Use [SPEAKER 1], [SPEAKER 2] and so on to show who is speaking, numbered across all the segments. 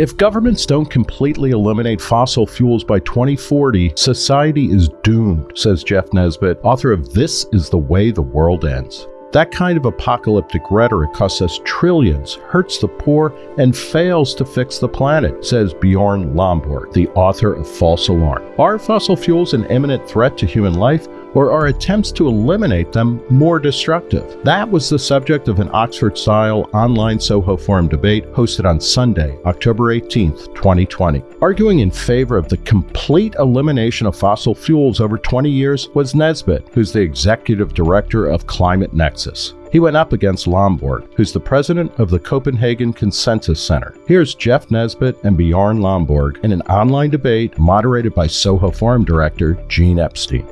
[SPEAKER 1] If governments don't completely eliminate fossil fuels by 2040, society is doomed, says Jeff Nesbit, author of This is the Way the World Ends. That kind of apocalyptic rhetoric costs us trillions, hurts the poor, and fails to fix the planet, says Bjorn Lomborg, the author of False Alarm. Are fossil fuels an imminent threat to human life, or are attempts to eliminate them more destructive? That was the subject of an Oxford style online Soho Forum debate hosted on Sunday, October 18, 2020. Arguing in favor of the complete elimination of fossil fuels over 20 years was Nesbit, who's the executive director of Climate Nexus. He went up against Lomborg, who's the president of the Copenhagen Consensus Center. Here's Jeff Nesbit and Bjorn Lomborg in an online debate moderated by Soho Forum director Gene Epstein.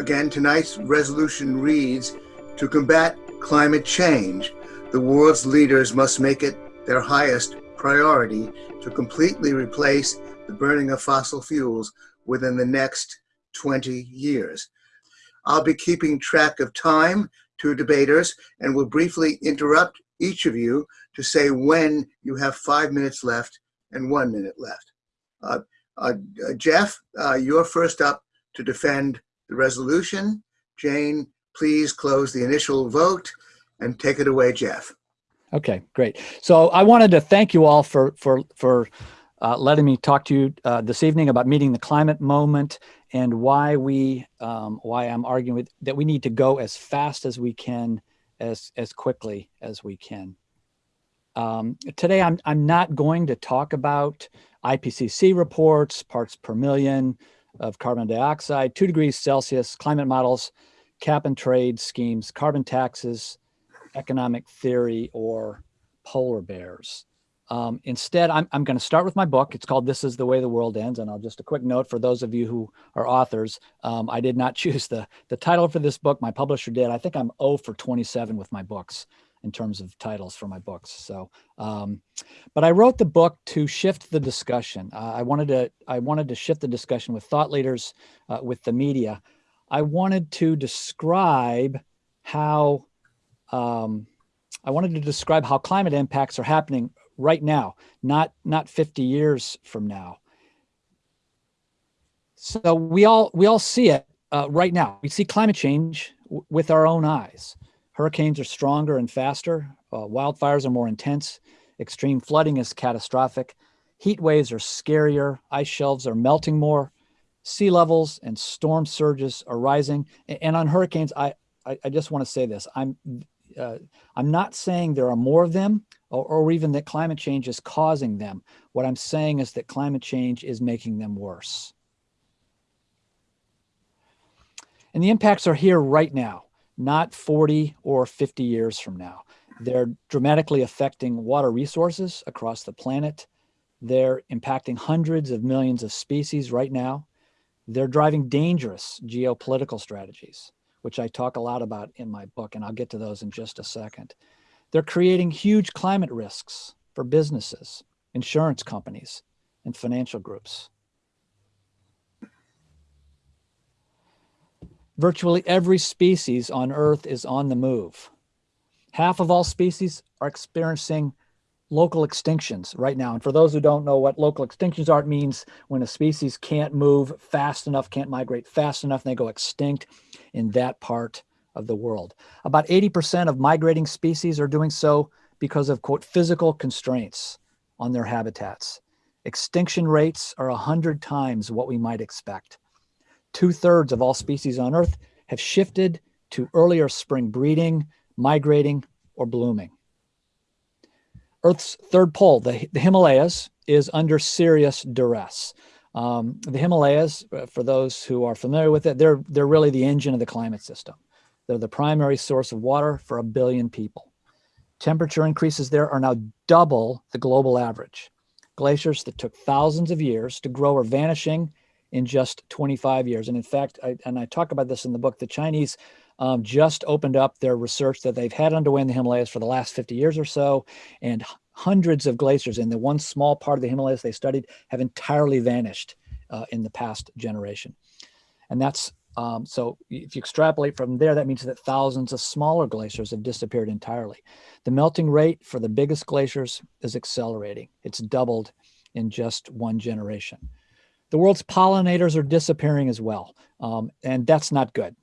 [SPEAKER 2] Again, tonight's resolution reads To combat climate change, the world's leaders must make it their highest priority to completely replace the burning of fossil fuels within the next 20 years. I'll be keeping track of time to debaters and will briefly interrupt each of you to say when you have five minutes left and one minute left. Uh, uh, Jeff, uh, you're first up to defend the resolution. Jane, please close the initial vote and take it away, Jeff.
[SPEAKER 3] Okay, great. So I wanted to thank you all for for for uh, letting me talk to you uh, this evening about meeting the climate moment and why we um, why I'm arguing with, that we need to go as fast as we can, as as quickly as we can. Um, today, I'm I'm not going to talk about IPCC reports, parts per million of carbon dioxide, two degrees Celsius, climate models, cap and trade schemes, carbon taxes, economic theory, or polar bears. Um, instead, I'm, I'm going to start with my book. It's called This is the Way the World Ends. And I'll just a quick note for those of you who are authors. Um, I did not choose the, the title for this book. My publisher did. I think I'm 0 for 27 with my books in terms of titles for my books. So, um, but I wrote the book to shift the discussion. Uh, I wanted to, I wanted to shift the discussion with thought leaders, uh, with the media. I wanted to describe how, um, I wanted to describe how climate impacts are happening right now, not, not 50 years from now. So we all, we all see it uh, right now. We see climate change with our own eyes. Hurricanes are stronger and faster. Uh, wildfires are more intense. Extreme flooding is catastrophic. Heat waves are scarier. Ice shelves are melting more. Sea levels and storm surges are rising. And on hurricanes, I, I, I just want to say this. I'm, uh, I'm not saying there are more of them or, or even that climate change is causing them. What I'm saying is that climate change is making them worse. And the impacts are here right now, not 40 or 50 years from now. They're dramatically affecting water resources across the planet. They're impacting hundreds of millions of species right now. They're driving dangerous geopolitical strategies, which I talk a lot about in my book, and I'll get to those in just a second. They're creating huge climate risks for businesses, insurance companies, and financial groups. Virtually every species on Earth is on the move. Half of all species are experiencing local extinctions right now. And for those who don't know what local extinctions are, it means when a species can't move fast enough, can't migrate fast enough, and they go extinct in that part of the world. About 80% of migrating species are doing so because of, quote, physical constraints on their habitats. Extinction rates are 100 times what we might expect. Two thirds of all species on Earth have shifted to earlier spring breeding, migrating, or blooming. Earth's third pole, the, the Himalayas, is under serious duress. Um, the Himalayas, uh, for those who are familiar with it, they're, they're really the engine of the climate system. They're the primary source of water for a billion people. Temperature increases there are now double the global average. Glaciers that took thousands of years to grow are vanishing in just 25 years. And in fact, I, and I talk about this in the book, the Chinese um, just opened up their research that they've had underway in the Himalayas for the last 50 years or so. And hundreds of glaciers in the one small part of the Himalayas they studied have entirely vanished uh, in the past generation. And that's Um, so if you extrapolate from there, that means that thousands of smaller glaciers have disappeared entirely. The melting rate for the biggest glaciers is accelerating. It's doubled in just one generation. The world's pollinators are disappearing as well, um, and that's not good.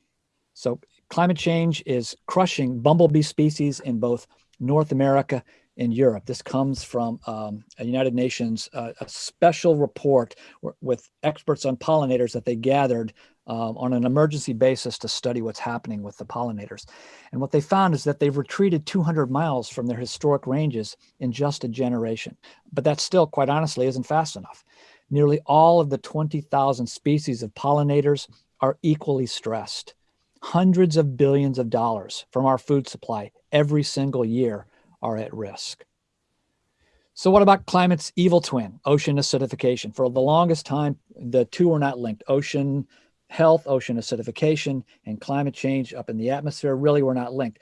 [SPEAKER 3] So climate change is crushing bumblebee species in both North America and Europe. This comes from um, a United Nations, uh, a special report with experts on pollinators that they gathered um, on an emergency basis to study what's happening with the pollinators. And what they found is that they've retreated 200 miles from their historic ranges in just a generation. But that still, quite honestly, isn't fast enough. Nearly all of the 20,000 species of pollinators are equally stressed. Hundreds of billions of dollars from our food supply every single year are at risk. So what about climate's evil twin, ocean acidification? For the longest time, the two were not linked. Ocean health, ocean acidification, and climate change up in the atmosphere really were not linked.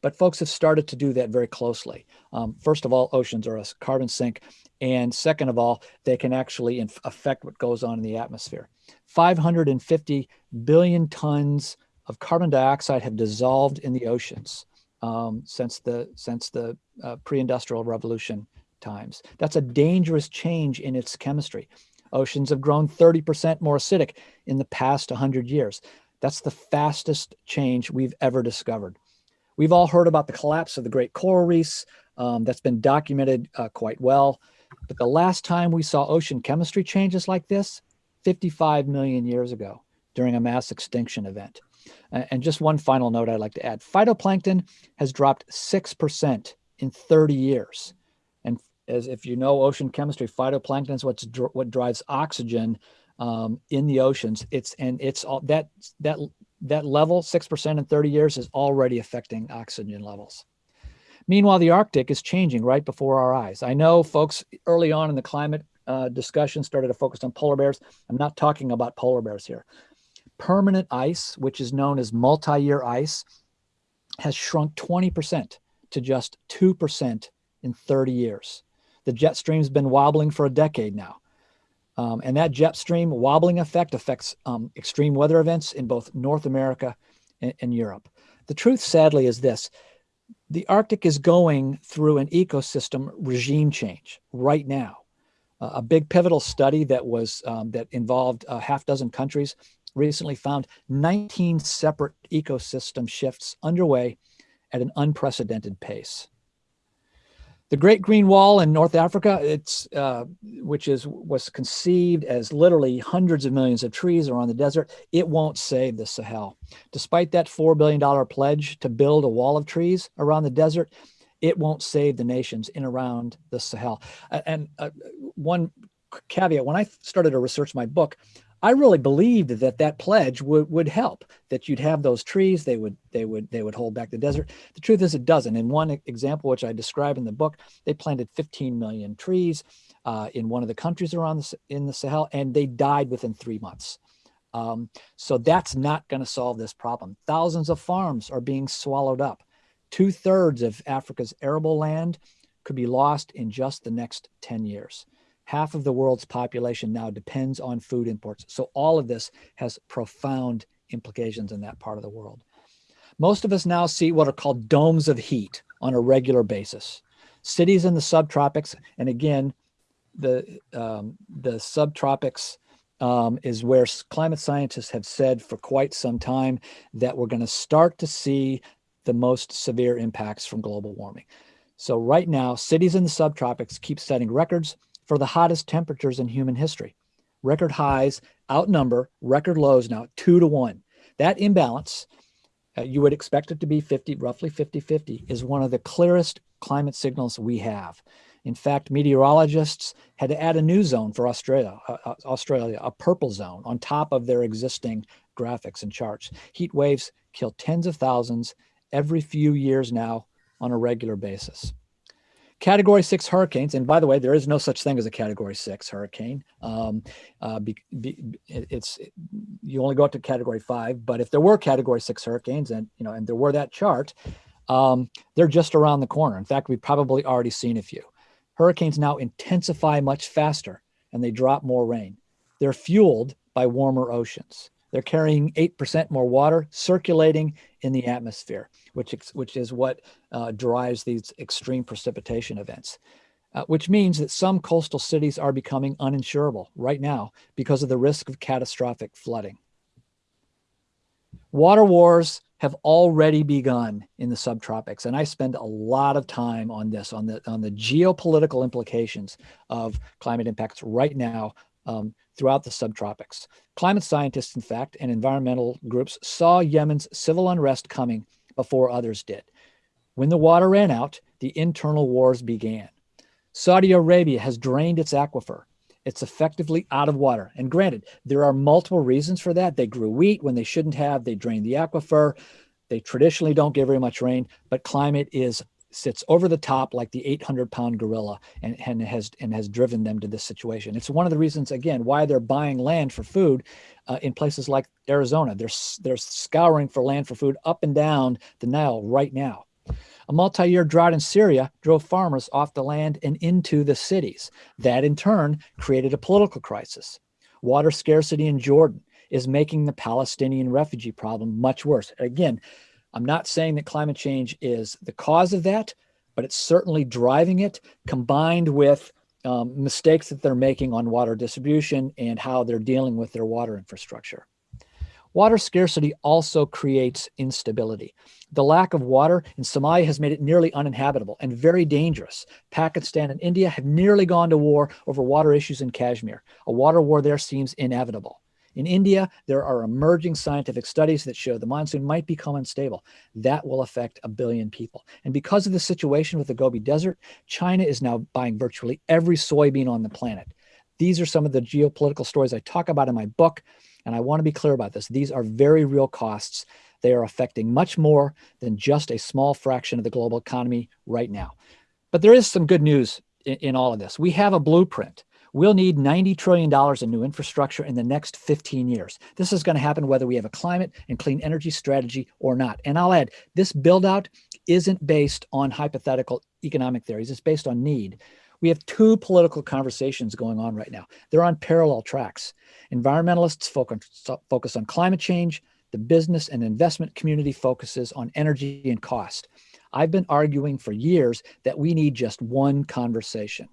[SPEAKER 3] But folks have started to do that very closely. Um, first of all, oceans are a carbon sink. And second of all, they can actually affect what goes on in the atmosphere. 550 billion tons of carbon dioxide have dissolved in the oceans um, since the, since the uh, pre-industrial revolution times. That's a dangerous change in its chemistry. Oceans have grown 30% more acidic in the past 100 years. That's the fastest change we've ever discovered. We've all heard about the collapse of the great coral reefs. Um, that's been documented uh, quite well. But the last time we saw ocean chemistry changes like this, 55 million years ago during a mass extinction event. And just one final note I'd like to add. Phytoplankton has dropped 6% in 30 years And as if you know ocean chemistry, phytoplankton is what's dr what drives oxygen um, in the oceans. It's and it's all that that that level six percent in 30 years is already affecting oxygen levels. Meanwhile, the Arctic is changing right before our eyes. I know folks early on in the climate uh, discussion started to focus on polar bears. I'm not talking about polar bears here. Permanent ice, which is known as multi-year ice, has shrunk 20% to just 2% in 30 years. The jet stream's been wobbling for a decade now. Um, and that jet stream wobbling effect affects um, extreme weather events in both North America and, and, Europe. The truth, sadly, is this. The Arctic is going through an ecosystem regime change right now. Uh, a big pivotal study that was um, that involved a half dozen countries recently found 19 separate ecosystem shifts underway at an unprecedented pace. The Great Green Wall in North Africa, it's uh, which is was conceived as literally hundreds of millions of trees around the desert. It won't save the Sahel, despite that four billion dollar pledge to build a wall of trees around the desert. It won't save the nations in around the Sahel. And uh, one caveat: when I started to research my book, I really believed that that pledge would, would help, that you'd have those trees, they would, they would, they would hold back the desert. The truth is it doesn't. In one example, which I describe in the book, they planted 15 million trees uh, in one of the countries around the, in the Sahel, and they died within three months. Um, so that's not gonna solve this problem. Thousands of farms are being swallowed up. Two thirds of Africa's arable land could be lost in just the next 10 years half of the world's population now depends on food imports. So all of this has profound implications in that part of the world. Most of us now see what are called domes of heat on a regular basis. Cities in the subtropics, and again, the, um, the subtropics um, is where climate scientists have said for quite some time that we're going to start to see the most severe impacts from global warming. So right now, cities in the subtropics keep setting records for the hottest temperatures in human history. Record highs outnumber record lows now two to one. That imbalance, uh, you would expect it to be 50, roughly 50-50, is one of the clearest climate signals we have. In fact, meteorologists had to add a new zone for Australia, uh, uh Australia, a purple zone on top of their existing graphics and charts. Heat waves kill tens of thousands every few years now on a regular basis. Category six hurricanes, and by the way, there is no such thing as a category six hurricane. Um, uh, be, be, it's you only go up to category five, but if there were category six hurricanes, and you know, and there were that chart, um, they're just around the corner. In fact, we've probably already seen a few. Hurricanes now intensify much faster, and they drop more rain. They're fueled by warmer oceans. They're carrying 8% more water circulating in the atmosphere, which, which is what uh, drives these extreme precipitation events. Uh, which means that some coastal cities are becoming uninsurable right now because of the risk of catastrophic flooding. Water wars have already begun in the subtropics, and I spend a lot of time on this, on the, on the geopolitical implications of climate impacts right now um, throughout the subtropics. Climate scientists, in fact, and environmental groups saw Yemen's civil unrest coming before others did. When the water ran out, the internal wars began. Saudi Arabia has drained its aquifer. It's effectively out of water. And granted, there are multiple reasons for that. They grew wheat when they shouldn't have. They drained the aquifer. They traditionally don't get very much rain, but climate is sits over the top like the 800 pound gorilla and, and has and has driven them to this situation. It's one of the reasons, again, why they're buying land for food uh, in places like Arizona. They're, they're scouring for land for food up and down the Nile right now. A multi-year drought in Syria drove farmers off the land and into the cities. That in turn created a political crisis. Water scarcity in Jordan is making the Palestinian refugee problem much worse. Again, I'm not saying that climate change is the cause of that, but it's certainly driving it combined with um, mistakes that they're making on water distribution and how they're dealing with their water infrastructure. Water scarcity also creates instability. The lack of water in Somalia has made it nearly uninhabitable and very dangerous. Pakistan and India have nearly gone to war over water issues in Kashmir. A water war there seems inevitable. In India, there are emerging scientific studies that show the monsoon might become unstable. That will affect a billion people. And because of the situation with the Gobi Desert, China is now buying virtually every soybean on the planet. These are some of the geopolitical stories I talk about in my book. And I want to be clear about this. These are very real costs. They are affecting much more than just a small fraction of the global economy right now. But there is some good news in, in all of this. We have a blueprint. We'll need $90 trillion in new infrastructure in the next 15 years. This is going to happen whether we have a climate and clean energy strategy or not. And I'll add, this build out isn't based on hypothetical economic theories. It's based on need. We have two political conversations going on right now. They're on parallel tracks. Environmentalists focus, focus on climate change. The business and investment community focuses on energy and cost. I've been arguing for years that we need just one conversation.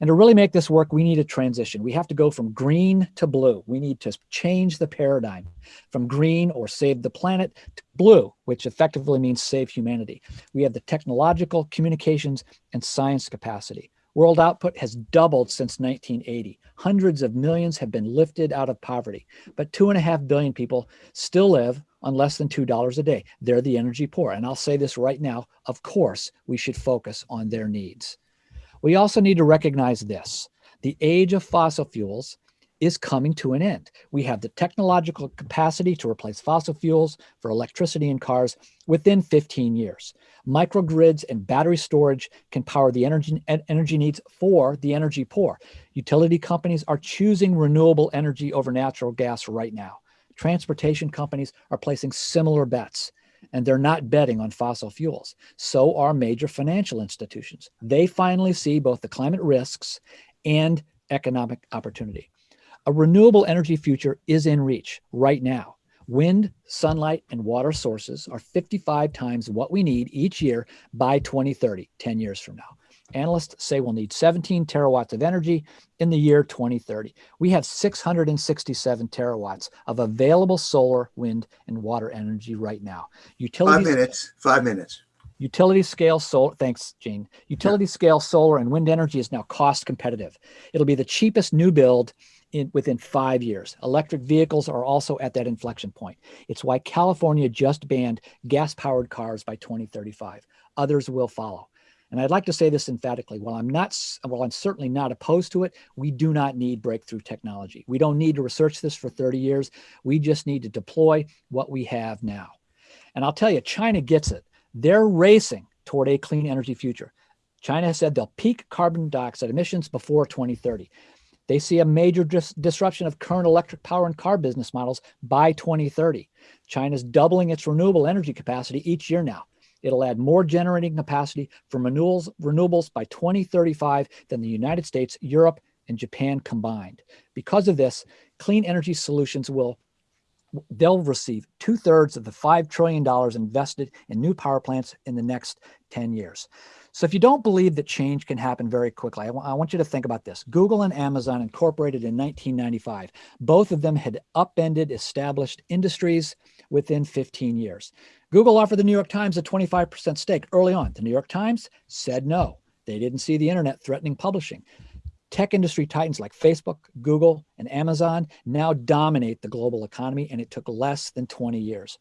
[SPEAKER 3] And to really make this work, we need a transition. We have to go from green to blue. We need to change the paradigm from green or save the planet to blue, which effectively means save humanity. We have the technological, communications, and science capacity. World output has doubled since 1980. Hundreds of millions have been lifted out of poverty, but two and a half billion people still live on less than $2 a day. They're the energy poor. And I'll say this right now, of course, we should focus on their needs. We also need to recognize this. The age of fossil fuels is coming to an end. We have the technological capacity to replace fossil fuels for electricity in cars within 15 years. Microgrids and battery storage can power the energy, energy needs for the energy poor. Utility companies are choosing renewable energy over natural gas right now. Transportation companies are placing similar bets and they're not betting on fossil fuels. So are major financial institutions. They finally see both the climate risks and economic opportunity. A renewable energy future is in reach right now. Wind, sunlight, and water sources are 55 times what we need each year by 2030, 10 years from now. Analysts say we'll need 17 terawatts of energy in the year 2030. We have 667 terawatts of available solar, wind, and water energy right now.
[SPEAKER 2] Utilities, five minutes, five minutes.
[SPEAKER 3] Utility scale solar, thanks, Gene. Utility yeah. scale solar and wind energy is now cost competitive. It'll be the cheapest new build in, within five years. Electric vehicles are also at that inflection point. It's why California just banned gas powered cars by 2035. Others will follow. And I'd like to say this emphatically. While I'm not, while I'm certainly not opposed to it, we do not need breakthrough technology. We don't need to research this for 30 years. We just need to deploy what we have now. And I'll tell you, China gets it. They're racing toward a clean energy future. China has said they'll peak carbon dioxide emissions before 2030. They see a major dis disruption of current electric power and car business models by 2030. China's doubling its renewable energy capacity each year now. It'll add more generating capacity for renewables, renewables by 2035 than the United States, Europe, and Japan combined. Because of this, clean energy solutions will they'll receive two thirds of the $5 trillion invested in new power plants in the next 10 years. So if you don't believe that change can happen very quickly, I, want you to think about this. Google and Amazon incorporated in 1995. Both of them had upended established industries within 15 years. Google offered the New York Times a 25% stake early on. The New York Times said no. They didn't see the internet threatening publishing. Tech industry titans like Facebook, Google, and Amazon now dominate the global economy, and it took less than 20 years.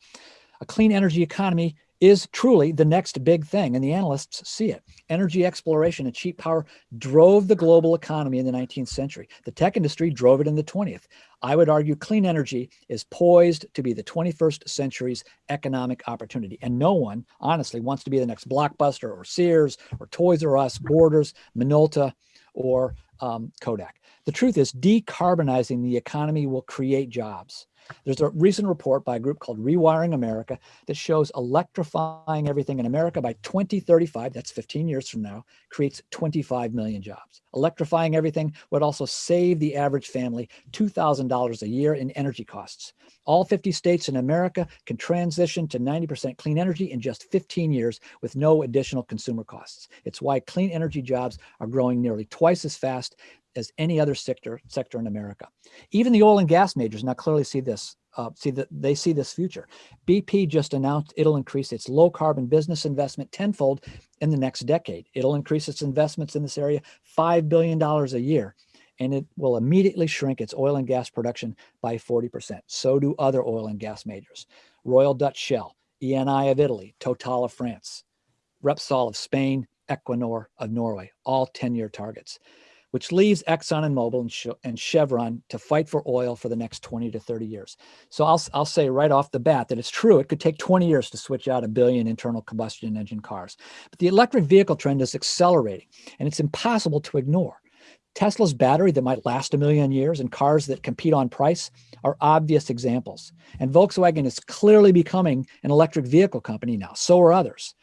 [SPEAKER 3] A clean energy economy is truly the next big thing, and the analysts see it. Energy exploration and cheap power drove the global economy in the 19th century. The tech industry drove it in the 20th. I would argue clean energy is poised to be the 21st century's economic opportunity. And no one, honestly, wants to be the next Blockbuster or Sears or Toys R Us, Borders, Minolta, or um, Kodak. The truth is decarbonizing the economy will create jobs. There's a recent report by a group called Rewiring America that shows electrifying everything in America by 2035, that's 15 years from now, creates 25 million jobs. Electrifying everything would also save the average family $2,000 a year in energy costs. All 50 states in America can transition to 90% clean energy in just 15 years with no additional consumer costs. It's why clean energy jobs are growing nearly twice as fast as any other sector sector in America. Even the oil and gas majors now clearly see this. Uh, see that they see this future. BP just announced it'll increase its low carbon business investment tenfold in the next decade. It'll increase its investments in this area $5 billion a year, and it will immediately shrink its oil and gas production by 40%. So do other oil and gas majors. Royal Dutch Shell, Eni of Italy, Total of France, Repsol of Spain, Equinor of Norway, all 10-year targets which leaves Exxon and Mobil and, and, Chevron to fight for oil for the next 20 to 30 years. So I'll, I'll say right off the bat that it's true. It could take 20 years to switch out a billion internal combustion engine cars. But the electric vehicle trend is accelerating and it's impossible to ignore. Tesla's battery that might last a million years and cars that compete on price are obvious examples. And Volkswagen is clearly becoming an electric vehicle company now. So are others.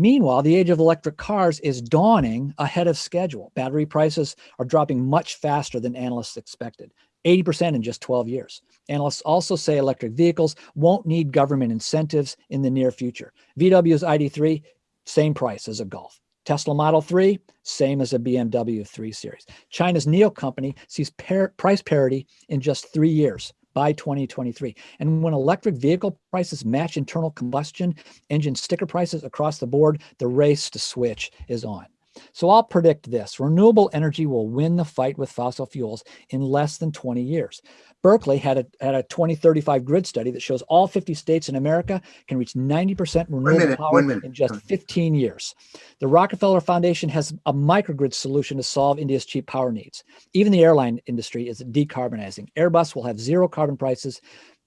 [SPEAKER 3] Meanwhile, the age of electric cars is dawning ahead of schedule. Battery prices are dropping much faster than analysts expected, 80% in just 12 years. Analysts also say electric vehicles won't need government incentives in the near future. VW's ID3, same price as a Golf. Tesla Model 3, same as a BMW 3 Series. China's NIO company sees par price parity in just three years by 2023. And when electric vehicle prices match internal combustion engine sticker prices across the board, the race to switch is on. So I'll predict this, renewable energy will win the fight with fossil fuels in less than 20 years. Berkeley had a, had a 2035 grid study that shows all 50 states in America can reach 90% renewable
[SPEAKER 2] minute,
[SPEAKER 3] power in just 15 years. The Rockefeller Foundation has a microgrid solution to solve India's cheap power needs. Even the airline industry is decarbonizing. Airbus will have zero carbon prices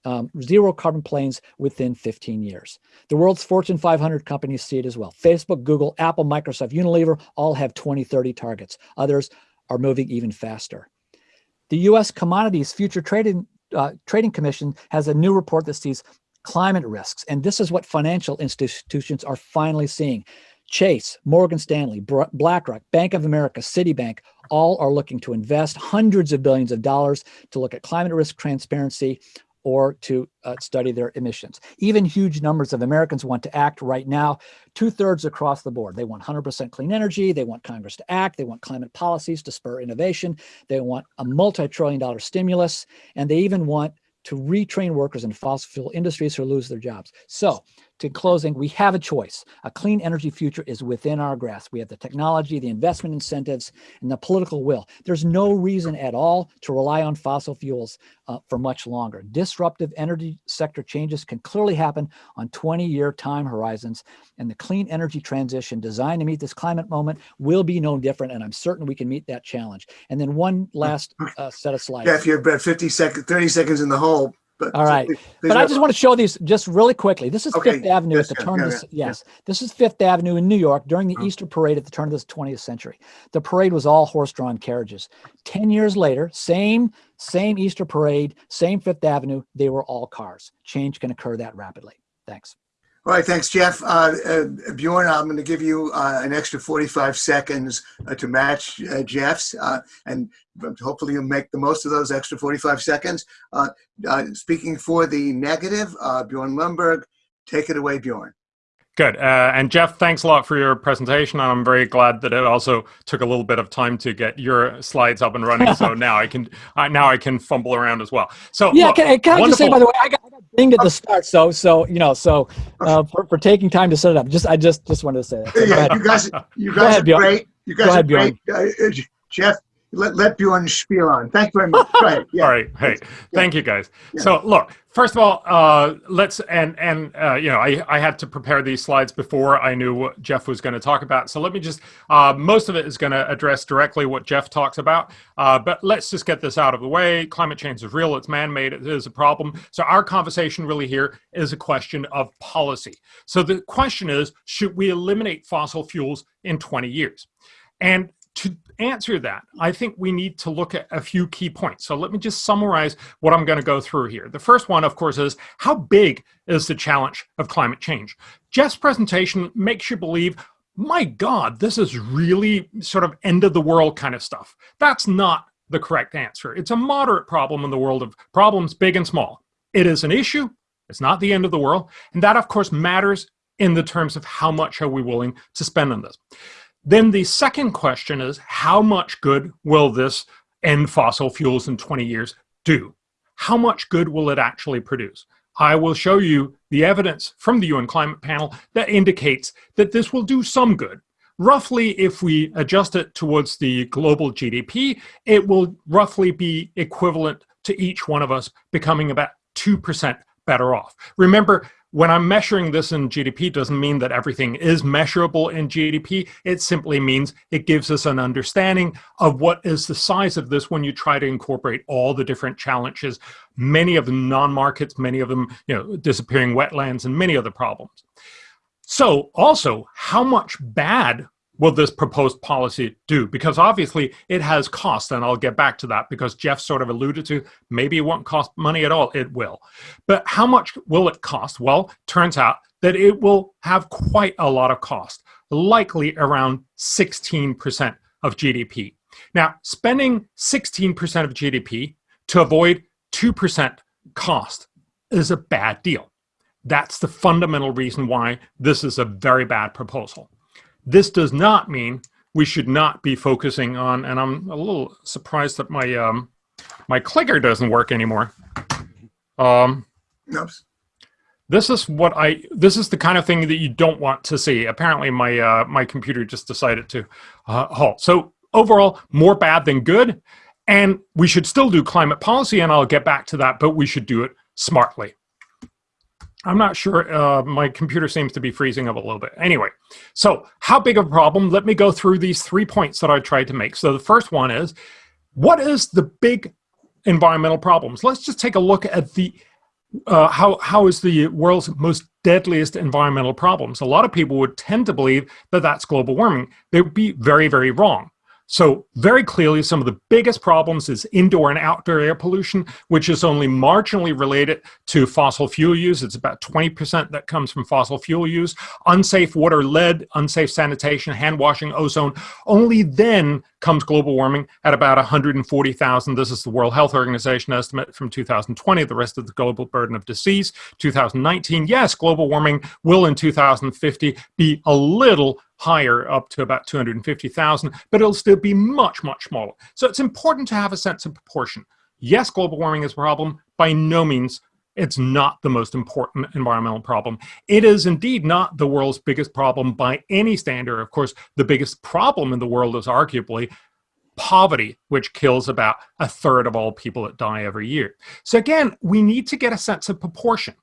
[SPEAKER 3] um, zero carbon planes within 15 years. The world's Fortune 500 companies see it as well. Facebook, Google, Apple, Microsoft, Unilever all have 2030 targets. Others are moving even faster. The U.S. Commodities Future Trading, uh, Trading Commission has a new report that sees climate risks. And this is what financial institutions are finally seeing. Chase, Morgan Stanley, BlackRock, Bank of America, Citibank, all are looking to invest hundreds of billions of dollars to look at climate risk transparency or to uh, study their emissions. Even huge numbers of Americans want to act right now, two thirds across the board. They want 100% clean energy. They want Congress to act. They want climate policies to spur innovation. They want a multi-trillion dollar stimulus. And they even want to retrain workers in fossil fuel industries who lose their jobs. So to closing, we have a choice. A clean energy future is within our grasp. We have the technology, the investment incentives, and the political will. There's no reason at all to rely on fossil fuels uh, for much longer. Disruptive energy sector changes can clearly happen on 20-year time horizons, and the clean energy transition designed to meet this climate moment will be no different, and I'm certain we can meet that challenge. And then one last uh, set of slides.
[SPEAKER 2] Yeah, if you're about 50 seconds, 30 seconds in the hole,
[SPEAKER 3] but all right, but I just want to show these just really quickly. This is okay. Fifth Avenue yes, at the turn yeah, of this. Yeah, yes, yeah. this is Fifth Avenue in New York during the mm. Easter Parade at the turn of the 20th century. The parade was all horse-drawn carriages. Ten years later, same same Easter Parade, same Fifth Avenue. They were all cars. Change can occur that rapidly. Thanks.
[SPEAKER 2] All right, thanks, Jeff. Uh, uh, Bjorn, I'm going to give you uh, an extra 45 seconds uh, to match uh, Jeff's, uh, and hopefully you'll make the most of those extra 45 seconds. speaking for the negative, Bjorn Lomborg, take it away, Bjorn.
[SPEAKER 4] Good. Uh, and Jeff, thanks a lot for your presentation. I'm very glad that it also took a little bit of time to get your slides up and running. so now I can uh, now I can fumble around as well. So
[SPEAKER 3] yeah, look, can, can I just say by the way, I got, I got dinged at the start. So so you know so uh, for, for taking time to set it up. Just I just just wanted to say that. So
[SPEAKER 2] yeah, you guys you guys ahead, are Bjorn. great. You guys ahead, are great. Uh, Jeff, let, let Bjorn spiel on. Thank you very much. Right.
[SPEAKER 4] Yeah. All right. Hey, yeah. thank you guys. Yeah. So look, first of all, uh, let's, and, and uh, you know, I, I had to prepare these slides before I knew what Jeff was going to talk about. So let me just, uh, most of it is going to address directly what Jeff talks about, uh, but let's just get this out of the way. Climate change is real. It's man-made. It is a problem. So our conversation really here is a question of policy. So the question is, should we eliminate fossil fuels in 20 years? And to answer that, I think we need to look at a few key points. So let me just summarize what I'm going to go through here. The first one, of course, is how big is the challenge of climate change? Jeff's presentation makes you believe, my God, this is really sort of end of the world kind of stuff. That's not the correct answer. It's a moderate problem in the world of problems, big and small. It is an issue. It's not the end of the world. And that, of course, matters in the terms of how much are we willing to spend on this. Then the second question is, how much good will this end fossil fuels in 20 years do? How much good will it actually produce? I will show you the evidence from the UN climate panel that indicates that this will do some good. Roughly, if we adjust it towards the global GDP, it will roughly be equivalent to each one of us becoming about 2% better off. Remember, when I'm measuring this in GDP doesn't mean that everything is measurable in GDP. It simply means it gives us an understanding of what is the size of this when you try to incorporate all the different challenges, many of them non-markets, many of them, you know, disappearing wetlands and many other problems. So also, how much bad will this proposed policy do? Because obviously it has cost, and I'll get back to that because Jeff sort of alluded to maybe it won't cost money at all. It will. But how much will it cost? Well, turns out that it will have quite a lot of cost, likely around 16% of GDP. Now, spending 16% of GDP to avoid 2% cost is a bad deal. That's the fundamental reason why this is a very bad proposal. This does not mean we should not be focusing on, and I'm a little surprised that my um, my clicker doesn't work anymore. Um, Oops. This is what I. This is the kind of thing that you don't want to see. Apparently, my uh, my computer just decided to uh, halt. So overall, more bad than good, and we should still do climate policy, and I'll get back to that. But we should do it smartly. I'm not sure. Uh, my computer seems to be freezing up a little bit. Anyway, so how big of a problem? Let me go through these three points that I tried to make. So the first one is, what is the big environmental problems? Let's just take a look at the uh, how how is the world's most deadliest environmental problems? A lot of people would tend to believe that that's global warming. They would be very very wrong. So very clearly, some of the biggest problems is indoor and outdoor air pollution, which is only marginally related to fossil fuel use. It's about 20% that comes from fossil fuel use. Unsafe water, lead, unsafe sanitation, hand washing, ozone. Only then comes global warming at about 140,000. This is the World Health Organization estimate from 2020, the rest of the global burden of disease. 2019, yes, global warming will in 2050 be a little higher up to about 250,000, but it'll still be much, much smaller. So it's important to have a sense of proportion. Yes, global warming is a problem. By no means it's not the most important environmental problem. It is indeed not the world's biggest problem by any standard. Of course, the biggest problem in the world is arguably poverty, which kills about a third of all people that die every year. So again, we need to get a sense of proportion.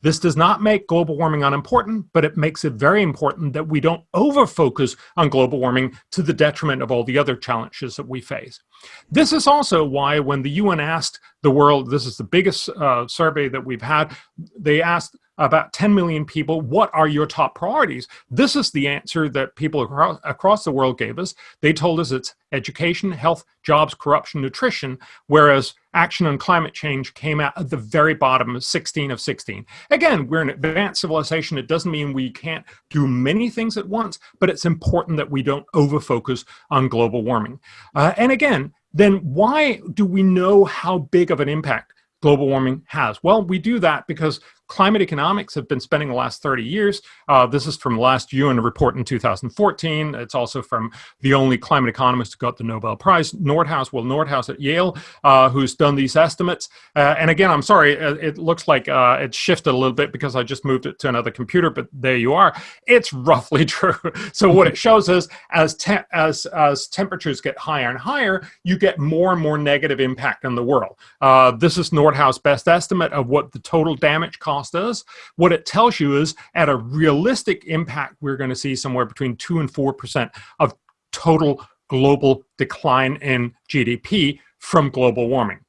[SPEAKER 4] This does not make global warming unimportant, but it makes it very important that we don't over-focus on global warming to the detriment of all the other challenges that we face. This is also why when the UN asked the world, this is the biggest uh, survey that we've had, they asked about 10 million people, what are your top priorities? This is the answer that people across, the world gave us. They told us it's education, health, jobs, corruption, nutrition, whereas action on climate change came out at the very bottom of 16 of 16. Again, we're an advanced civilization. It doesn't mean we can't do many things at once, but it's important that we don't over-focus on global warming. Uh, and again, then why do we know how big of an impact global warming has? Well, we do that because climate economics have been spending the last 30 years. Uh, this is from last UN report in 2014. It's also from the only climate economist who got the Nobel Prize, Nordhaus, Will Nordhaus at Yale, uh, who's done these estimates. Uh, and again, I'm sorry, uh, it looks like uh, it shifted a little bit because I just moved it to another computer, but there you are. It's roughly true. so what it shows is as, te as, as temperatures get higher and higher, you get more and more negative impact on the world. Uh, this is Nordhaus' best estimate of what the total damage cost cost. What it tells you is at a realistic impact, we're going to see somewhere between 2 and 4% of total global decline in GDP from global warming.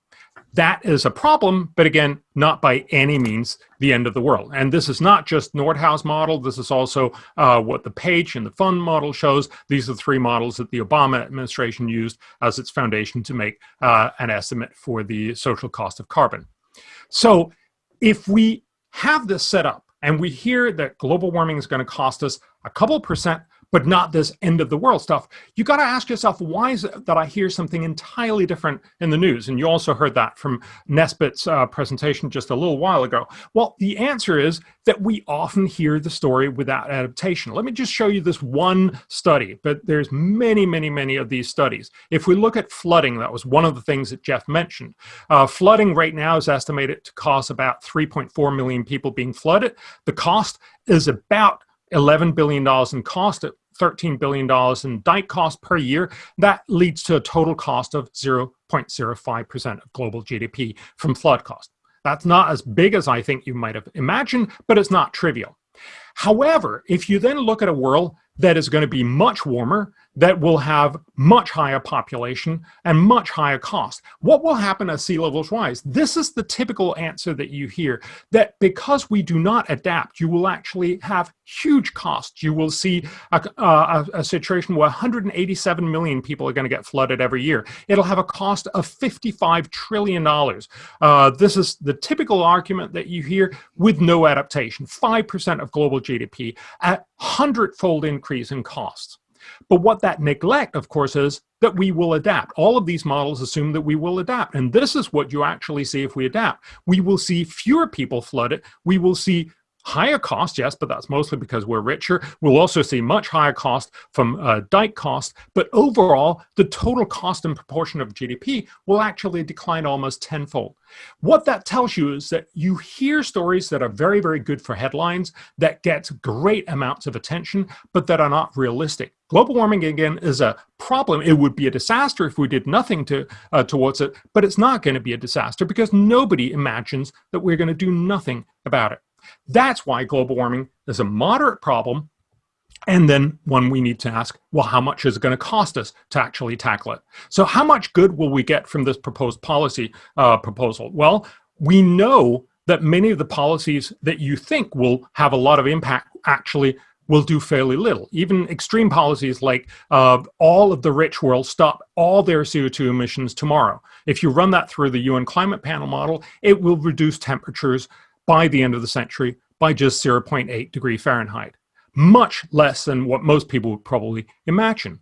[SPEAKER 4] That is a problem, but again, not by any means the end of the world. And this is not just Nordhaus model. This is also uh, what the Page and the Fund model shows. These are the three models that the Obama administration used as its foundation to make uh, an estimate for the social cost of carbon. So if we have this set up and we hear that global warming is going to cost us a couple percent but not this end of the world stuff. You got to ask yourself, why is it that I hear something entirely different in the news? And you also heard that from Nesbit's uh, presentation just a little while ago. Well, the answer is that we often hear the story without adaptation. Let me just show you this one study, but there's many, many, many of these studies. If we look at flooding, that was one of the things that Jeff mentioned. Uh, flooding right now is estimated to cost about 3.4 million people being flooded. The cost is about $11 billion in cost at $13 billion in dike cost per year, that leads to a total cost of 0.05% of global GDP from flood cost. That's not as big as I think you might have imagined, but it's not trivial. However, if you then look at a world that is going to be much warmer, that will have much higher population and much higher cost. What will happen as sea levels rise? This is the typical answer that you hear, that because we do not adapt, you will actually have huge costs. You will see a, a, a situation where 187 million people are going to get flooded every year. It'll have a cost of $55 trillion. Uh, this is the typical argument that you hear with no adaptation, 5% of global GDP, a hundredfold increase in costs. But what that neglect, of course, is that we will adapt. All of these models assume that we will adapt. And this is what you actually see if we adapt. We will see fewer people flooded. We will see higher cost, yes, but that's mostly because we're richer. We'll also see much higher cost from uh, dike cost, but overall, the total cost and proportion of GDP will actually decline almost tenfold. What that tells you is that you hear stories that are very, very good for headlines, that get great amounts of attention, but that are not realistic. Global warming, again, is a problem. It would be a disaster if we did nothing to, uh, towards it, but it's not going to be a disaster because nobody imagines that we're going to do nothing about it. That's why global warming is a moderate problem and then one we need to ask, well, how much is it going to cost us to actually tackle it? So how much good will we get from this proposed policy uh, proposal? Well, we know that many of the policies that you think will have a lot of impact actually will do fairly little. Even extreme policies like uh, all of the rich world stop all their CO2 emissions tomorrow. If you run that through the UN climate panel model, it will reduce temperatures by the end of the century by just 0.8 degree Fahrenheit, much less than what most people would probably imagine.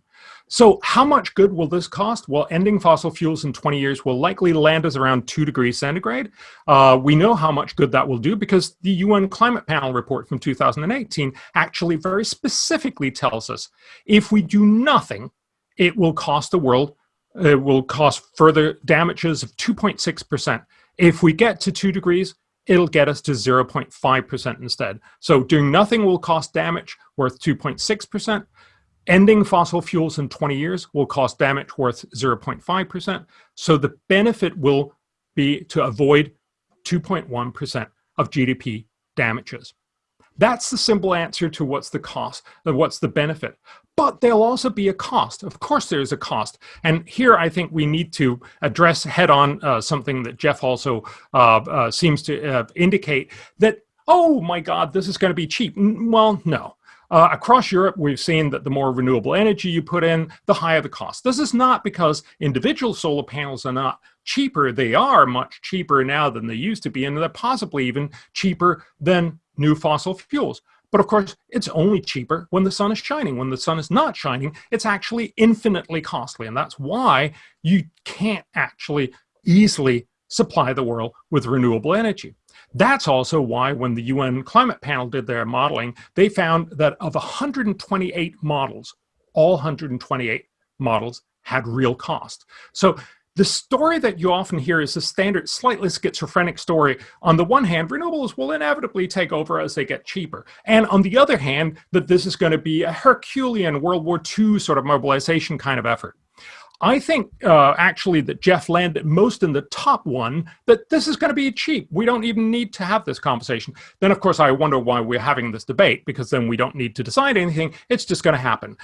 [SPEAKER 4] So how much good will this cost? Well, ending fossil fuels in 20 years will likely land us around 2 degrees centigrade. Uh, we know how much good that will do because the UN Climate Panel report from 2018 actually very specifically tells us if we do nothing, it will cost the world, it will cost further damages of 2.6%. If we get to 2 degrees, it'll get us to 0.5% instead. So doing nothing will cost damage worth 2.6%. Ending fossil fuels in 20 years will cost damage worth 0.5%. So the benefit will be to avoid 2.1% of GDP damages. That's the simple answer to what's the cost, and what's the benefit but there'll also be a cost. Of course, there's a cost. And here I think we need to address head on uh, something that Jeff also uh, uh, seems to uh, indicate that oh my God, this is going to be cheap. Well, no. Uh, across Europe, we've seen that the more renewable energy you put in, the higher the cost. This is not because individual solar panels are not cheaper. They are much cheaper now than they used to be, and they're possibly even cheaper than new fossil fuels. But of course, it's only cheaper when the sun is shining. When the sun is not shining, it's actually infinitely costly. And that's why you can't actually easily supply the world with renewable energy. That's also why when the UN climate panel did their modeling, they found that of 128 models, all 128 models had real cost. So the story that you often hear is a standard, slightly schizophrenic story. On the one hand, renewables will inevitably take over as they get cheaper. And on the other hand, that this is going to be a Herculean World War II sort of mobilization kind of effort. I think uh, actually that Jeff landed most in the top one, that this is going to be cheap. We don't even need to have this conversation. Then, of course, I wonder why we're having this debate, because then we don't need to decide anything. It's just going to happen.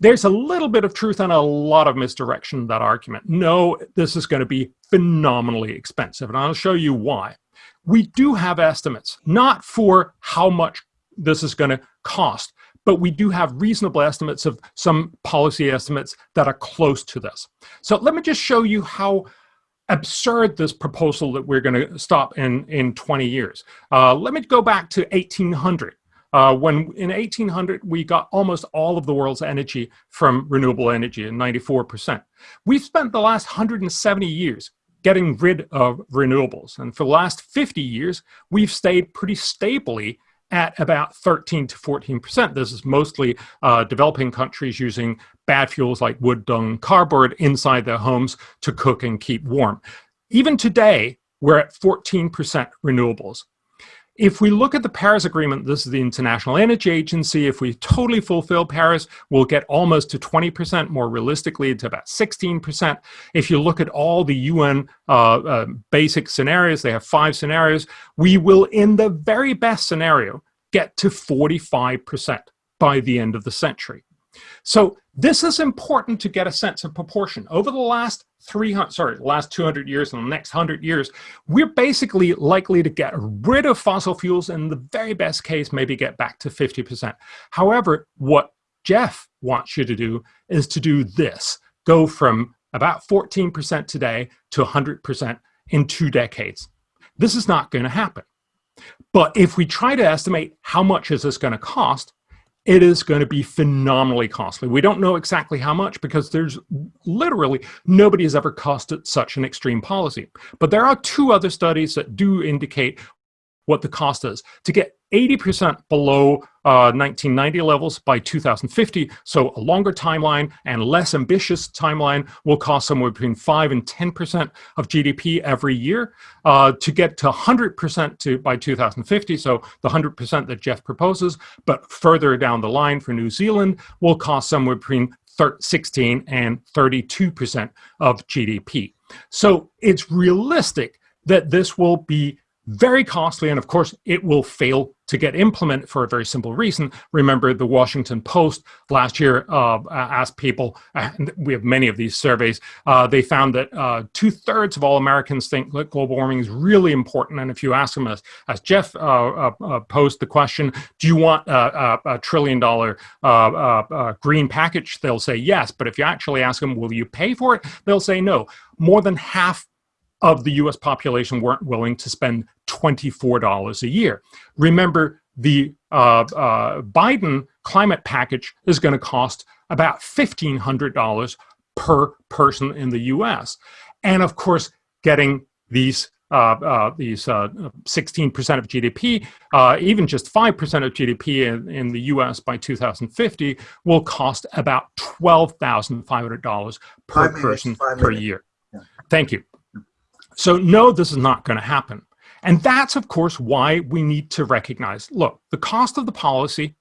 [SPEAKER 4] There's a little bit of truth and a lot of misdirection in that argument. No, this is going to be phenomenally expensive, and I'll show you why. We do have estimates, not for how much this is going to cost, but we do have reasonable estimates of some policy estimates that are close to this. So let me just show you how absurd this proposal that we're going to stop in, in 20 years. Uh, let me go back to 1800. Uh, when in 1800, we got almost all of the world's energy from renewable energy, 94%. We've spent the last 170 years getting rid of renewables. And for the last 50 years, we've stayed pretty stably at about 13 to 14%. This is mostly uh, developing countries using bad fuels like wood, dung, cardboard inside their homes to cook and keep warm. Even today, we're at 14% renewables. If we look at the Paris Agreement, this is the International Energy Agency, if we totally fulfill Paris, we'll get almost to 20%, more realistically to about 16%. If you look at all the UN uh, uh, basic scenarios, they have five scenarios, we will, in the very best scenario, get to 45% by the end of the century. So this is important to get a sense of proportion. Over the last 300, sorry, last 200 years and the next 100 years, we're basically likely to get rid of fossil fuels in the very best case, maybe get back to 50%. However, what Jeff wants you to do is to do this, go from about 14% today to 100% in two decades. This is not going to happen. But if we try to estimate how much is this going to cost, it is going to be phenomenally costly. We don't know exactly how much because there's literally nobody has ever costed such an extreme policy. But there are two other studies that do indicate what the cost is. To get 80% below uh, 1990 levels by 2050, so a longer timeline and less ambitious timeline will cost somewhere between 5 and 10% of GDP every year. Uh, to get to 100% to by 2050, so the 100% that Jeff proposes, but further down the line for New Zealand will cost somewhere between 16 and 32% of GDP. So it's realistic that this will be very costly, and of course, it will fail to get implemented for a very simple reason. Remember, the Washington Post last year uh, asked people, and we have many of these surveys, uh, they found that uh, two thirds of all Americans think that global warming is really important. And if you ask them, as, as Jeff uh, uh, uh, posed the question, do you want a, a trillion dollar green package? They'll say yes. But if you actually ask them, will you pay for it? They'll say no. More than half of the US population weren't willing to spend $24 a year. Remember, the uh, uh, Biden climate package is going to cost about $1,500 per person in the US. And of course, getting these uh, uh, these 16% uh, of GDP, uh, even just 5% of GDP in, in, the US by 2050 will cost about $12,500 per person per year. Yeah. Thank you. So no, this is not going to happen. And that's, of course, why we need to recognize, look, the cost of the policy